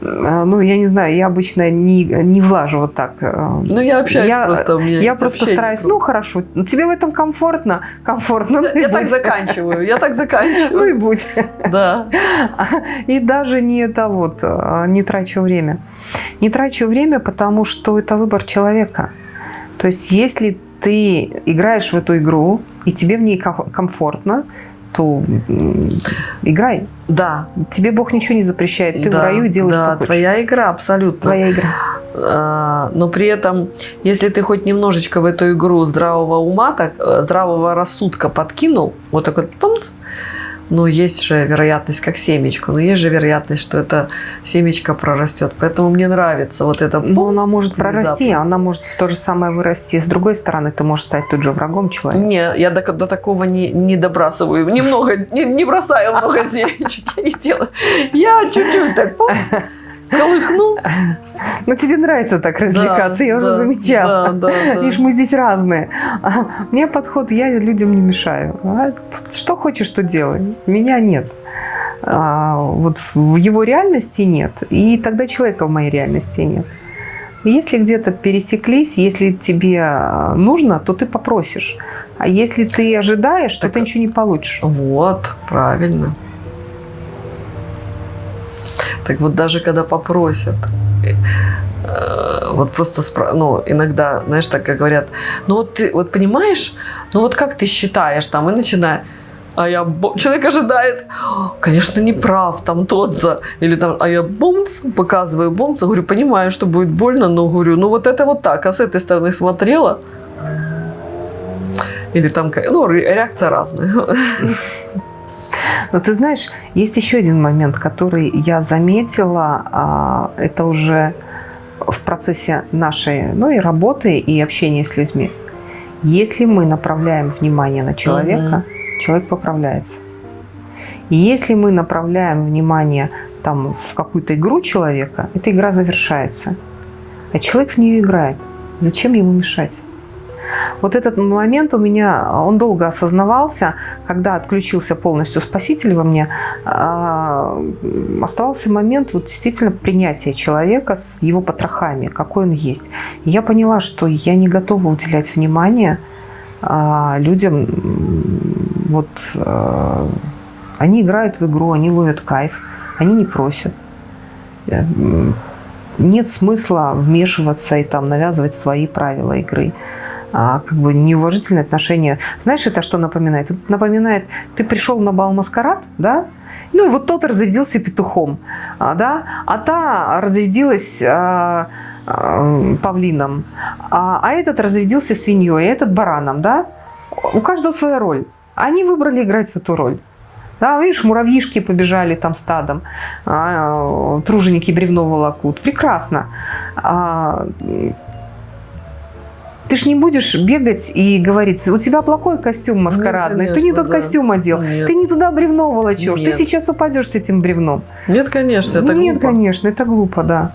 А, Ну, я не знаю, я обычно не, не влажу вот так. а, Ну, я общаюсь Я- просто. у меня Я просто стараюсь, ну хорошо, тебе в этом комфортно, комфортно, ну и Я так заканчиваю, я так Ну заканчиваю. и будь. Да. И даже не это вот, а, не трачу время. Не трачу время, потому что это выбор человека. То есть, если ты играешь в эту игру, и тебе в ней ко- комфортно, то играй. Да, Тебе Бог ничего не запрещает. Ты да, в раю делаешь, да, что хочешь. твоя игра, абсолютно. Твоя игра. А, но при этом, если ты хоть немножечко в эту игру здравого ума, так, э, здравого рассудка подкинул, вот такой пумц, ну, есть же вероятность, как семечко, но есть же вероятность, что это семечко прорастет. Поэтому мне нравится вот это. Но она может прорасти, внезапно. она может в то же самое вырасти. С другой стороны, ты можешь стать тут же врагом человека. Не, я до, до такого не, не добрасываю. Немного, не, не бросаю много семечек. Я чуть-чуть так пум, колыхну. Но тебе нравится так развлекаться, я уже да, замечала. Да, да, да. Видишь, мы здесь разные. А, Мне подход, я людям не мешаю. А Что хочешь, то делай. Меня нет. А, Вот в его реальности нет. И тогда человека в моей реальности нет. Если где-то пересеклись, если тебе а, нужно, то ты попросишь. А если ты ожидаешь, то Так- ты ничего не получишь. Вот, правильно. Так вот даже когда попросят, э, вот просто, спра- ну, иногда, знаешь, так как говорят, ну вот ты, вот понимаешь, ну вот как ты считаешь? Там, и начинает, а я, человек ожидает, конечно, не прав, там тот-то, или там, а я бомц, показываю бомц, говорю, понимаю, что будет больно, но говорю, ну вот это вот так, а с этой стороны смотрела, или там, ну, ре- реакция разная. Но ты знаешь, есть еще один момент, который я заметила. а, Это уже в процессе нашей ну, и работы, и общения с людьми. Если мы направляем внимание на человека, человек поправляется. Если мы направляем внимание там, в какую-то игру человека, эта игра завершается. А человек в нее играет. Зачем ему мешать? Вот этот момент у меня, он долго осознавался, когда отключился полностью спаситель во мне, а, оставался момент вот действительно принятия человека с его потрохами, какой он есть. И я поняла, что я не готова уделять внимание а, людям, вот а, они играют в игру, они ловят кайф, они не просят. Э, Нет смысла вмешиваться и там навязывать свои правила игры а, как бы неуважительное отношение. Знаешь, это что напоминает? Это напоминает, ты пришел на бал маскарад, да? Ну и вот тот разрядился петухом, а, да? А та разрядилась а, павлином, а, а этот разрядился свиньей, а этот бараном, да? У каждого своя роль. Они выбрали играть в эту роль. Да, видишь, муравьишки побежали там стадом, а, труженики бревно волокут. Прекрасно. А, ты ж не будешь бегать и говорить, у тебя плохой костюм маскарадный, Нет, ты не конечно, тот да. костюм одел, Нет. ты не туда бревно волочешь, ты Нет. сейчас упадешь с этим бревном. Нет, конечно, это Нет, глупо. конечно, это глупо, да.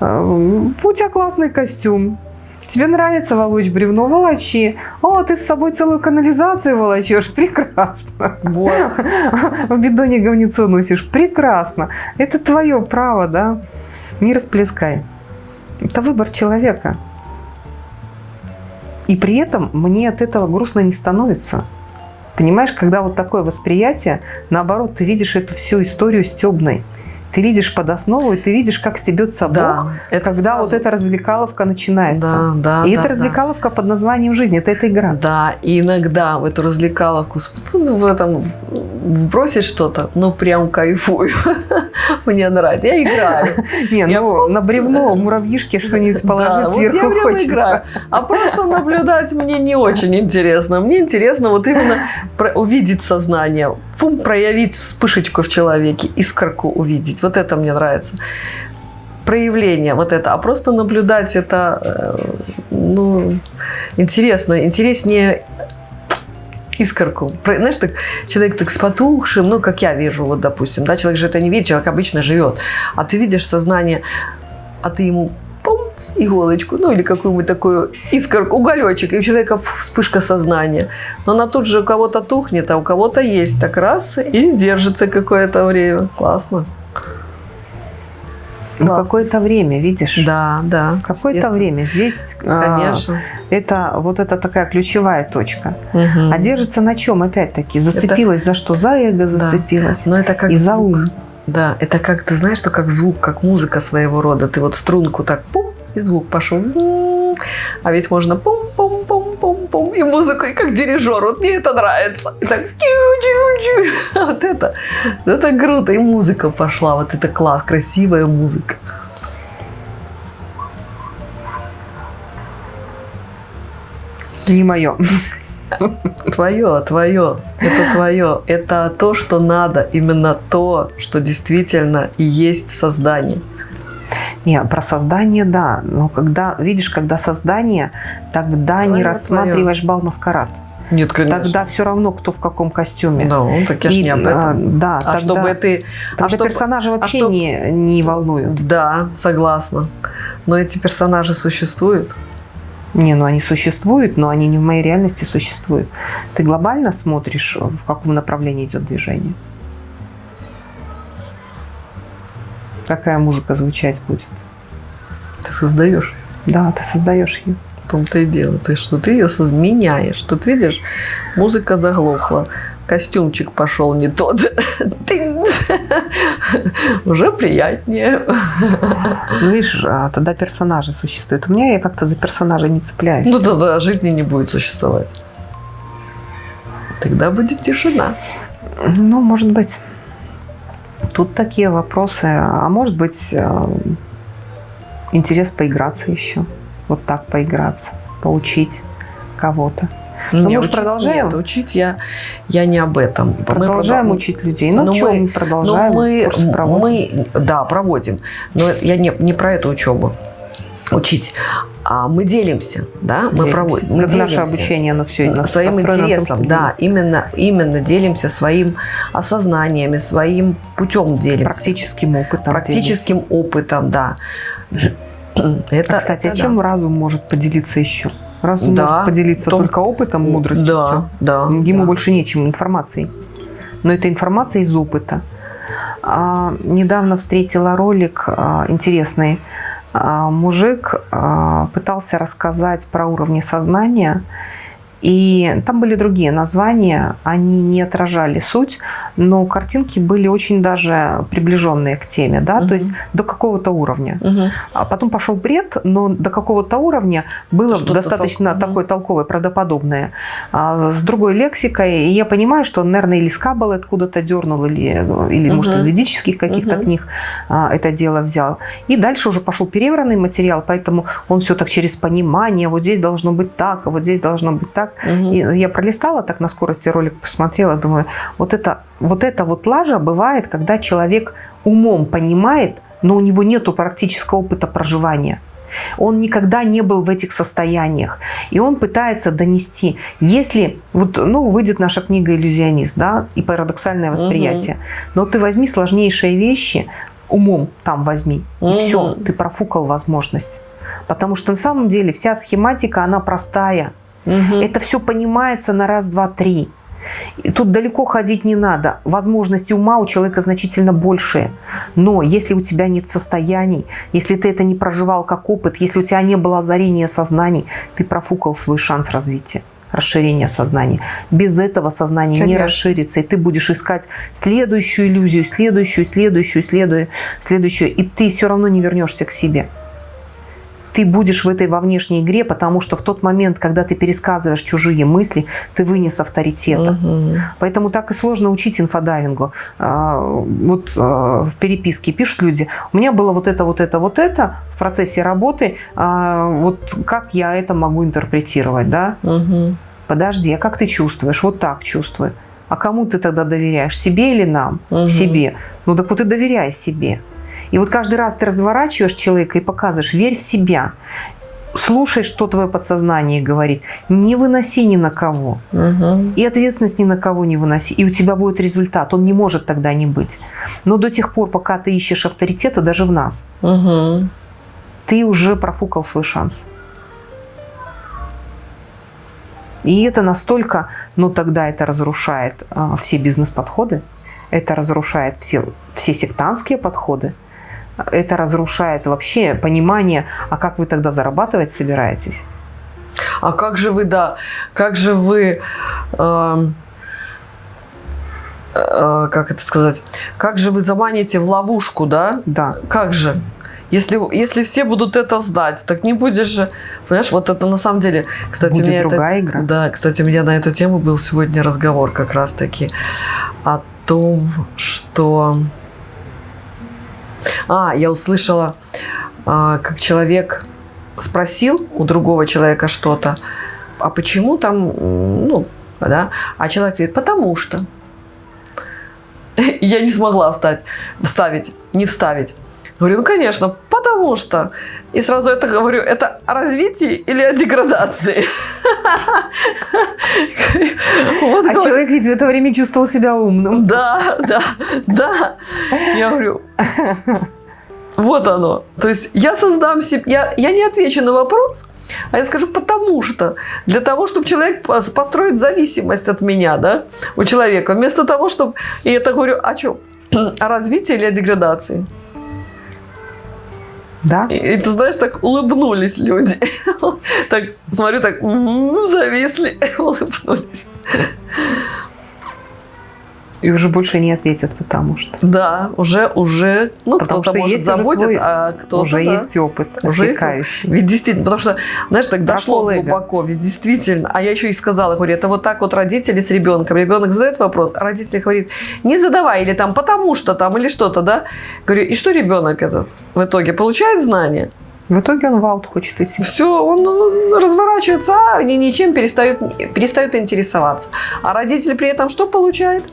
Э, У тебя классный костюм. Тебе нравится волочь бревно, волочи. О, ты с собой целую канализацию волочешь. Прекрасно. Вот. В бидоне говнецо носишь. Прекрасно. Это твое право, да. Не расплескай. Это выбор человека. И при этом мне от этого грустно не становится. Понимаешь, когда вот такое восприятие, наоборот, ты видишь эту всю историю стебной. Ты видишь под основу, и ты видишь, как стебется Да, Бог, это когда сразу- вот эта развлекаловка начинается. Да, да, и да, это да. развлекаловка под названием «Жизнь». Это эта игра. Да, и иногда в эту развлекаловку в этом вбросить что-то, ну прям кайфую. Мне нравится. Я играю. Не, ну на бревно муравьишки что-нибудь Да, положить сверху хочется. А просто наблюдать мне не очень интересно. Мне интересно вот именно увидеть сознание, фум, проявить вспышечку в человеке, искорку увидеть. Вот это мне нравится. Проявление вот это. А просто наблюдать это, э, ну, интересно. Интереснее искорку. Знаешь, так человек так с потухшим, ну, как я вижу, вот, допустим, да, человек же это не видит, человек обычно живет, а ты видишь сознание, а ты ему иголочку, ну, или какую-нибудь такую искорку, уголечек, и у человека вспышка сознания. Но она тут же у кого-то тухнет, а у кого-то есть так раз и держится какое-то время. Классно. Ну, какое-то время, видишь? Да, да. Какое-то время. Здесь а, Конечно. это вот это такая ключевая точка. Мгм. А держится на чем, опять-таки? Зацепилась за что? За эго зацепилась. Но это как И за звук. ум. Да, это как, ты знаешь, что как звук, как музыка своего рода. Ты вот струнку так пум, и звук пошел. А ведь можно пум-пум-пум-пум-пум, и музыку, и как дирижер. Вот мне это нравится. И так. Вот это, это круто. И музыка пошла. Вот это класс, красивая музыка. Не мое. Твое, твое, это твое. Это то, что надо, именно то, что действительно и есть создание. Не, про создание, да. Но когда, видишь, когда создание, тогда Твоё, не рассматриваешь бал маскарад. Нет, конечно. Тогда все равно, кто в каком костюме. Ну, так я И, не об а, этом. да, А тогда, чтобы ты... тогда а чтоб- персонажи вообще чтоб- не, не волнуют. Да, согласна. Но эти персонажи существуют. Не, ну они существуют, но они не в моей реальности существуют. Ты глобально смотришь, в каком направлении идет движение? Какая музыка звучать будет? Ты создаешь. Да, ты создаешь ее. В том-то и дело. Ты что ты ее меняешь. Тут видишь, музыка заглохла. Костюмчик пошел не тот. Уже приятнее. Ну, видишь, а тогда персонажи существуют. У меня я как-то за персонажей не цепляюсь. Ну тогда жизни не будет существовать. Тогда будет тишина. Ну, может быть. Тут такие вопросы. А может быть, э, интерес поиграться еще. Вот так поиграться, поучить кого-то. Ну, мы ж учить продолжаем? Нет, учить я, я не об этом. Мы Продолжаем продол- учить людей. Ну, Ну, что, мы- мы продолжаем. Но мы, мы, да, проводим. Но я не, не про эту учебу учить. А мы делимся, да, мы Делимся. проводим. Мы Как наше делимся обучение, оно все своим интересом, да, именно, именно делимся своим осознанием, своим путем делимся. практическим опытом. Практическим опытом, да. Это, А, кстати, это а чем да. разум может поделиться еще? Разум Да, может поделиться том- только опытом, мудростью. Да, да. Ему да. больше нечем, информацией. Но это информация из опыта. А, недавно встретила ролик а, интересный. А, мужик а, пытался рассказать про уровни сознания. И там были другие названия, они не отражали суть, но картинки были очень даже приближенные к теме, да, Мгм. то есть до какого-то уровня. Мгм. А потом пошел бред, но до какого-то уровня было Что-то достаточно тол- такое толковое, правдоподобное, а, с другой лексикой. И я понимаю, что он, наверное, или с откуда-то дернул, или, или может, Мгм. из ведических каких-то Мгм. книг а, это дело взял. И дальше уже пошел перевранный материал, поэтому он все так через понимание, вот здесь должно быть так, а вот здесь должно быть так. Мгм. И я пролистала так на скорости ролик, посмотрела, думаю, вот это вот, это вот лажа бывает, когда человек умом понимает, но у него нету практического опыта проживания. Он никогда не был в этих состояниях. И он пытается донести. Если, вот, ну, выйдет наша книга «Иллюзионист», да, и парадоксальное восприятие. Но ты возьми сложнейшие вещи, умом там возьми, и Мгм. все, ты профукал возможность. Потому что на самом деле вся схематика, она простая. Мгм. Это все понимается на раз, два, три. И тут далеко ходить не надо. Возможности ума у человека значительно большие. Но если у тебя нет состояний, если ты это не проживал как опыт, если у тебя не было озарения сознаний, ты профукал свой шанс развития расширения сознания. Без этого сознание не Конечно. расширится, и ты будешь искать следующую иллюзию, следующую, следующую, следующую, следующую, и ты все равно не вернешься к себе ты будешь в этой во внешней игре, потому что в тот момент, когда ты пересказываешь чужие мысли, ты вынес авторитета. Мгм. Поэтому так и сложно учить инфодайвингу. А, Вот а, в переписке пишут люди, у меня было вот это, вот это, вот это в процессе работы, а, вот как я это могу интерпретировать, да? Мгм. Подожди, а как ты чувствуешь? Вот так чувствую. А кому ты тогда доверяешь? Себе или нам? Мгм. Себе. Ну так вот и доверяй себе. И вот каждый раз ты разворачиваешь человека и показываешь, верь в себя. Слушай, что твое подсознание говорит. Не выноси ни на кого. Мгм. И ответственность ни на кого не выноси. И у тебя будет результат. Он не может тогда не быть. Но до тех пор, пока ты ищешь авторитета, даже в нас, Мгм. ты уже профукал свой шанс. И это настолько, ну тогда это разрушает а, все бизнес-подходы, это разрушает все, все сектантские подходы, это разрушает вообще понимание, а как вы тогда зарабатывать собираетесь? А как же вы, да, как же вы, эм, э, как это сказать, как же вы заманите в ловушку, да? Да. Как же? Если, если все будут это знать, так не будешь же... Понимаешь, вот это на самом деле... Кстати, Будет у меня другая это, игра. Да, кстати, у меня на эту тему был сегодня разговор как раз-таки о том, что... А, я услышала, а, как человек спросил у другого человека что-то, а почему там, ну, да, а человек говорит, потому что. Я не смогла встать, вставить, не вставить. Говорю, ну, конечно, потому что. И сразу это говорю, это о развитии или о деградации? А человек ведь в это время чувствовал себя умным. Да, да, да. Я говорю, вот оно. То есть я создам себе, я, я не отвечу на вопрос, а я скажу потому что. Для того, чтобы человек пос- построит зависимость от меня, да, у человека. Вместо того, чтобы... И это говорю, о чем? О развитии или о деградации? Да? И, и ты знаешь, так улыбнулись люди. Так, смотрю, так м, зависли, улыбнулись. И уже больше не ответят, потому что. Да, уже, уже, ну, Потому кто-то что может есть заботит, свой- а кто-то, уже да. есть опыт Уже есть отсекающий. Ведь действительно, потому что, знаешь, так дошло эго. глубоко, ведь действительно, а я еще и сказала, говорю, это вот так вот родители с ребенком, ребенок задает вопрос, а родитель говорит, не задавай, или там, потому что там, или что-то, да? Говорю, и что ребенок этот в итоге получает знания? В итоге он в аут хочет идти. Все, он разворачивается, а ни- ничем перестает, перестает интересоваться. А родитель при этом что получает?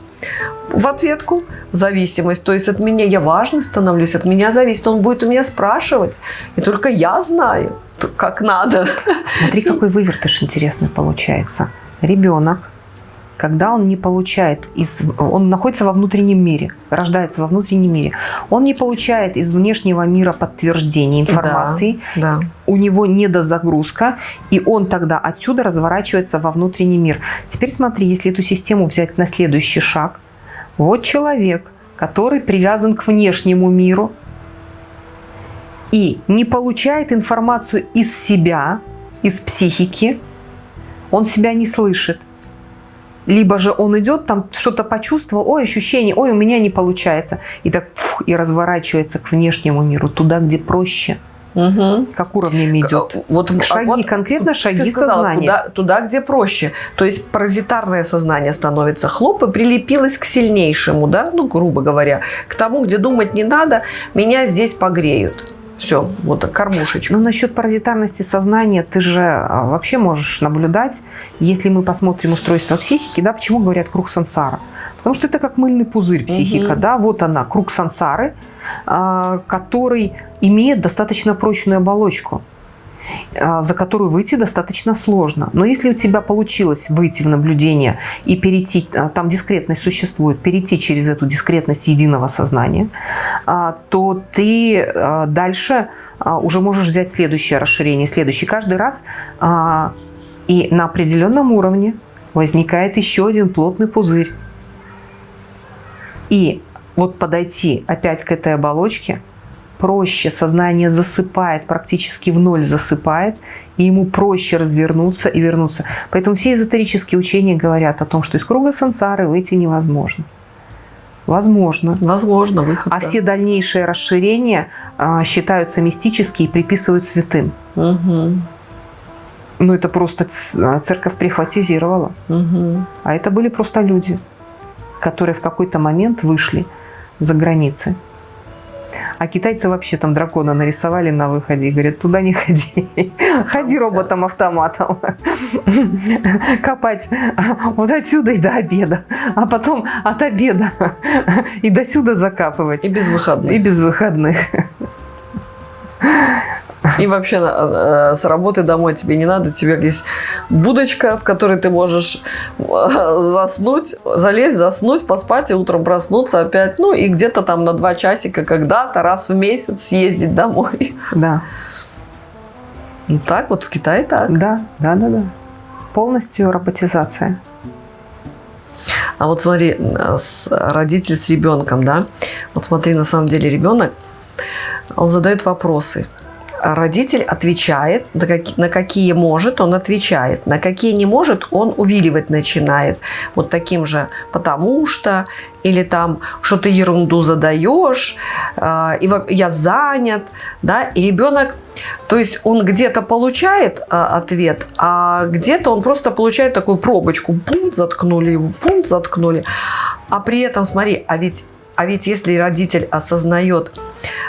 В ответку зависимость. То есть от меня я важный становлюсь, от меня зависит. Он будет у меня спрашивать. И только я знаю, как надо. Смотри, какой вывертыш интересный получается. Ребенок, когда он не получает, из, он находится во внутреннем мире, рождается во внутреннем мире, он не получает из внешнего мира подтверждения информации, Да. у него недозагрузка, и он тогда отсюда разворачивается во внутренний мир. Теперь смотри, если эту систему взять на следующий шаг, вот человек, который привязан к внешнему миру и не получает информацию из себя, из психики, он себя не слышит. Либо же он идет, там что-то почувствовал, ой, ощущение, ой, у меня не получается. И так фух, и разворачивается к внешнему миру, туда, где проще. Мгм. Как уровнями идет. Вот, а Шаги, вот конкретно шаги сказала, сознания. Туда, туда, где проще. То есть паразитарное сознание становится хлоп и прилепилось к сильнейшему, да, ну, грубо говоря, к тому, где думать не надо, меня здесь погреют. Все, вот кормушечка. Но насчет паразитарности сознания ты же а, вообще можешь наблюдать, если мы посмотрим устройство психики, да, почему говорят круг сансара? Потому что это как мыльный пузырь психика, Мгм. да, вот она, круг сансары, а, который имеет достаточно прочную оболочку, за которую выйти достаточно сложно. Но если у тебя получилось выйти в наблюдение и перейти, а, там дискретность существует, перейти через эту дискретность единого сознания, а, то ты а, дальше а, уже можешь взять следующее расширение, следующий. Каждый раз а, и на определенном уровне возникает еще один плотный пузырь. И вот подойти опять к этой оболочке проще, сознание засыпает, практически в ноль засыпает, и ему проще развернуться и вернуться. Поэтому все эзотерические учения говорят о том, что из круга сансары выйти невозможно. Возможно. Возможно, выход. А да. все дальнейшие расширения а, считаются мистические и приписывают святым. Мгм. Ну, это просто а, церковь прихватизировала. Мгм. А это были просто люди, которые в какой-то момент вышли за границы. А китайцы вообще там дракона нарисовали на выходе и говорят, туда не ходи. Ходи роботом-автоматом. Копать вот отсюда и до обеда. А потом от обеда и до сюда закапывать. И без выходных. И без выходных. И вообще э, с работы домой тебе не надо, тебе есть будочка, в которой ты можешь э, заснуть, залезть, заснуть, поспать и утром проснуться опять. Ну и где-то там на два часика когда-то раз в месяц съездить домой. Да, Ну, так вот в Китае так. да, да, да, да. Полностью роботизация. А вот смотри, э, с- родитель с ребенком, да, вот смотри, на самом деле ребенок, он задает вопросы. Родитель отвечает, на какие, на какие может, он отвечает, на какие не может, он увиливать начинает. Вот таким же «потому что» или там «что ты ерунду задаешь», э, и «я занят», да, и ребенок, то есть он где-то получает э, ответ, а где-то он просто получает такую пробочку, пункт заткнули его, пункт заткнули, а при этом, смотри, а ведь, а ведь если родитель осознает,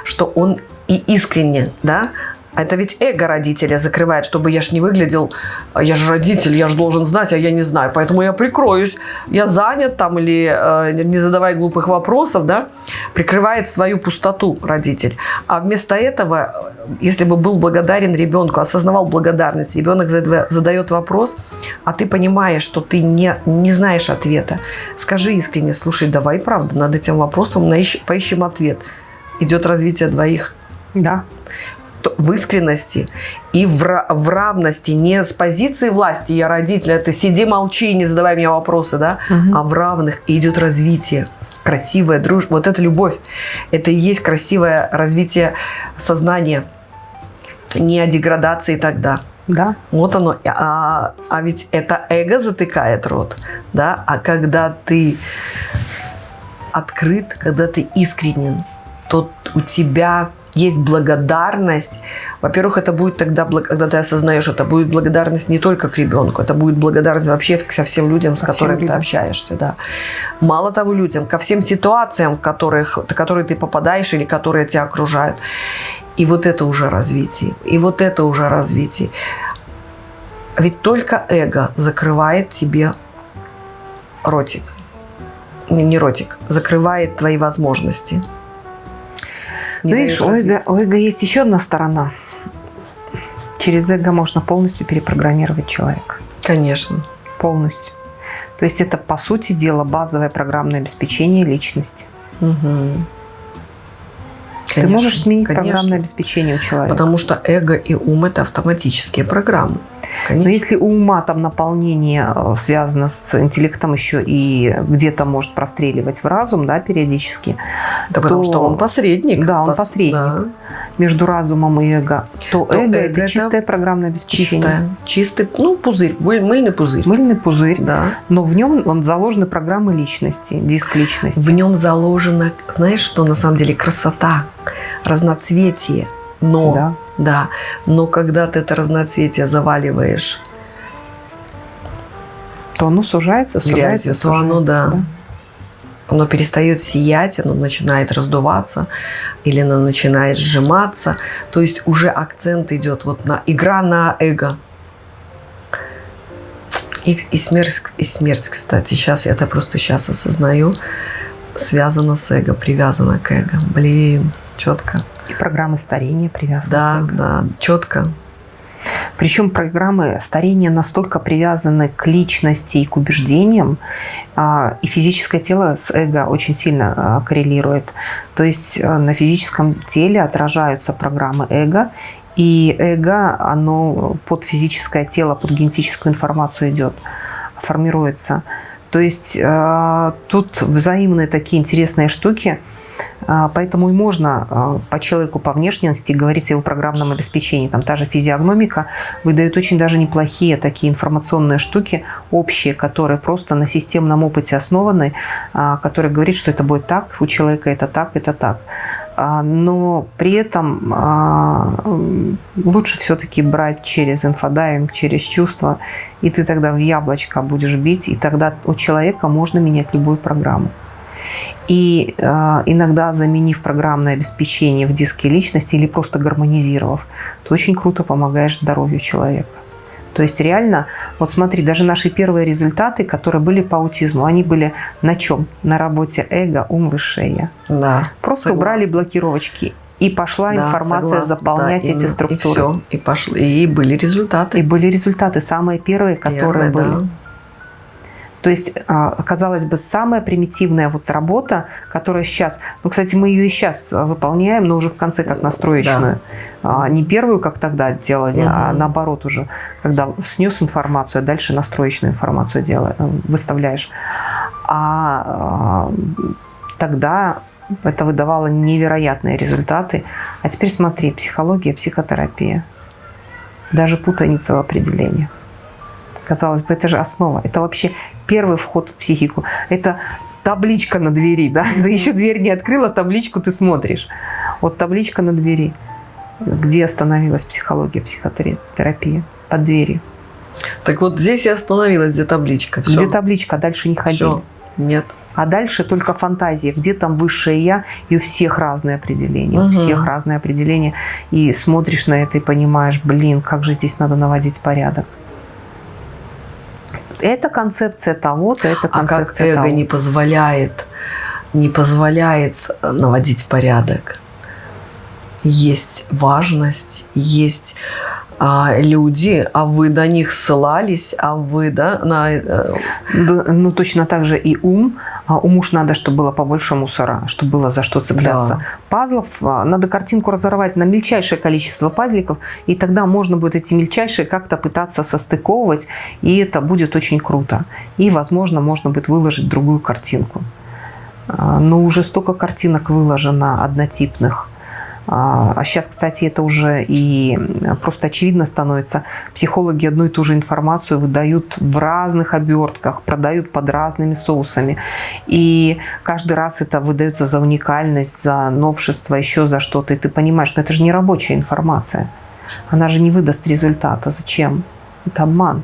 что он и искренне, да, а это ведь эго родителя закрывает, чтобы я ж не выглядел, «А я же родитель, я же должен знать, а я не знаю, поэтому я прикроюсь, я занят там или э, не задавай глупых вопросов, да, прикрывает свою пустоту родитель. А вместо этого, если бы был благодарен ребенку, осознавал благодарность, ребенок задает вопрос, а ты понимаешь, что ты не, не знаешь ответа, скажи искренне, слушай, давай, правда, над этим вопросом поищем ответ. Идет развитие двоих. Да в искренности и в, в равности, не с позиции власти, я родитель, а ты сиди, молчи, не задавай мне вопросы, да, угу. а в равных и идет развитие красивая дружба, вот это любовь, это и есть красивое развитие сознания, не о деградации тогда. Да. Вот оно. А, а ведь это эго затыкает рот, да, а когда ты открыт, когда ты искренен, то у тебя есть благодарность. Во-первых, это будет тогда, когда ты осознаешь, это будет благодарность не только к ребенку, это будет благодарность вообще ко всем людям, с ко которыми людям. ты общаешься. Да. Мало того, людям, ко всем ситуациям, в которых, в которые ты попадаешь или которые тебя окружают. И вот это уже развитие. И вот это уже развитие. Ведь только эго закрывает тебе ротик. Не, не ротик, закрывает твои возможности. Не видишь, у эго, у эго есть еще одна сторона. Через эго можно полностью перепрограммировать человека. Конечно. Полностью. То есть это, по сути дела, базовое программное обеспечение личности. Угу. Конечно, Ты можешь сменить конечно. программное обеспечение у человека. Потому что эго и ум – это автоматические программы. Конечно. Но если у ума там наполнение э, связано с интеллектом еще и где-то может простреливать в разум, да, периодически. Да, то, потому что он посредник. Да, он пос... посредник да. между разумом и эго. То, то эго, эго это чистое программное обеспечение. Чистое, чистый, ну, пузырь, мыльный пузырь. Мыльный пузырь, да. Но в нем он заложены программы личности, диск личности. В нем заложена, знаешь, что на самом деле красота, разноцветие. Но да. Да, но когда ты это разноцветие заваливаешь то оно сужается, сужается, грязью, то оно, да, да, оно перестает сиять, оно начинает раздуваться или оно начинает сжиматься. То есть уже акцент идет вот на игра на эго. И, и, смерть, и смерть, кстати, сейчас я это просто сейчас осознаю, связана с эго, привязана к эго. Блин, четко. И программы старения привязаны да, к. Да, четко. Причем программы старения настолько привязаны к личности и к убеждениям, а, и физическое тело с эго очень сильно а, коррелирует. То есть а, на физическом теле отражаются программы эго, и эго, оно под физическое тело, под генетическую информацию идет, формируется. То есть тут взаимные такие интересные штуки – поэтому и можно а, по человеку по внешности говорить о его программном обеспечении. Там та же физиогномика выдает очень даже неплохие такие информационные штуки общие, которые просто на системном опыте основаны, а, которые говорят, что это будет так, у человека это так, это так. Но при этом лучше все-таки брать через инфодайвинг, через чувства, и ты тогда в яблочко будешь бить, и тогда у человека можно менять любую программу. И э, иногда заменив программное обеспечение в диске личности или просто гармонизировав, ты очень круто помогаешь здоровью человека. То есть реально, вот смотри, даже наши первые результаты, которые были по аутизму, они были на чем? На работе эго, ум, высшее. Да. Просто согласна. убрали блокировочки. И пошла да, информация согласна. заполнять да, эти структуры. И все, и, пошли, и были результаты. И были результаты, самые первые, которые Первые, были. Да. То есть, а, казалось бы, самая примитивная вот работа, которая сейчас... Ну, кстати, мы ее и сейчас выполняем, но уже в конце как настроечную. Да. Не первую, как тогда делали, угу. а наоборот уже, когда снес информацию, а дальше настроечную информацию делаешь, выставляешь. А тогда Это выдавало невероятные результаты. А теперь смотри, психология, психотерапия. Даже путаница в определениях. Казалось бы, это же основа. Это вообще первый вход в психику. Это табличка на двери, да? Ты еще дверь не открыла, табличку ты смотришь. Вот табличка на двери. Где остановилась психология, психотерапия? Под дверью. Так вот здесь и остановилась, где табличка. Всё. Где табличка, а дальше не ходили. Всё. Нет. А дальше только фантазия, где там высшее я, и у всех разные определения, у Мгм. всех разные определения. И смотришь на это и понимаешь, блин, как же здесь надо наводить порядок. Это концепция того-то, это А как концепция эго того. не позволяет, не позволяет э, наводить порядок. Есть важность, есть а, люди, а вы на них ссылались, а вы, да, на... э, Да, ну, точно так же и ум. А Уму ж надо, чтобы было побольше мусора, чтобы было за что цепляться. Да. Пазлов, а, надо картинку разорвать на мельчайшее количество пазликов, и тогда можно будет эти мельчайшие как-то пытаться состыковывать, и это будет очень круто. И, возможно, можно будет выложить другую картинку. А, Но уже столько картинок выложено однотипных. А сейчас, кстати, это уже и просто очевидно становится. Психологи одну и ту же информацию выдают в разных обертках, продают под разными соусами. И каждый раз это выдается за уникальность, за новшество, еще за что-то. И ты понимаешь, что это же не рабочая информация. Она же не выдаст результата. Зачем? Это обман.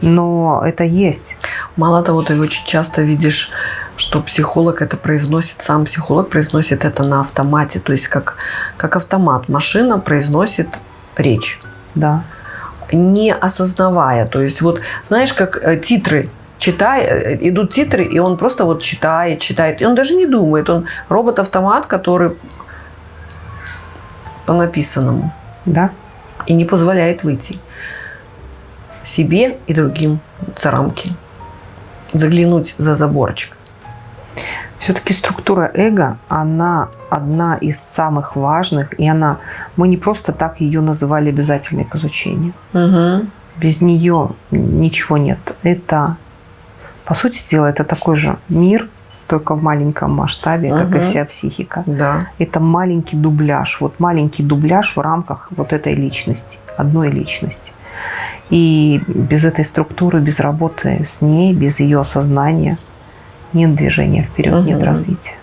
Но это есть. Мало того, ты очень часто видишь, что психолог это произносит, сам психолог произносит это на автомате, то есть как, как автомат. Машина произносит речь, Да. не осознавая. То есть вот, знаешь, как э, титры, читай, э, идут титры, и он просто вот читает, читает. И он даже не думает. Он робот-автомат, который по написанному Да. и не позволяет выйти себе и другим за рамки. Заглянуть за заборчик. Все-таки структура эго, она одна из самых важных, и она, мы не просто так ее называли обязательной к изучению. Угу. Без нее ничего нет. Это, по сути дела, это такой же мир, только в маленьком масштабе, как и вся психика. Да. Это маленький дубляж, вот маленький дубляж в рамках вот этой личности, одной личности. И без этой структуры, без работы с ней, без ее осознания нет движения вперед, нет Мгм. развития.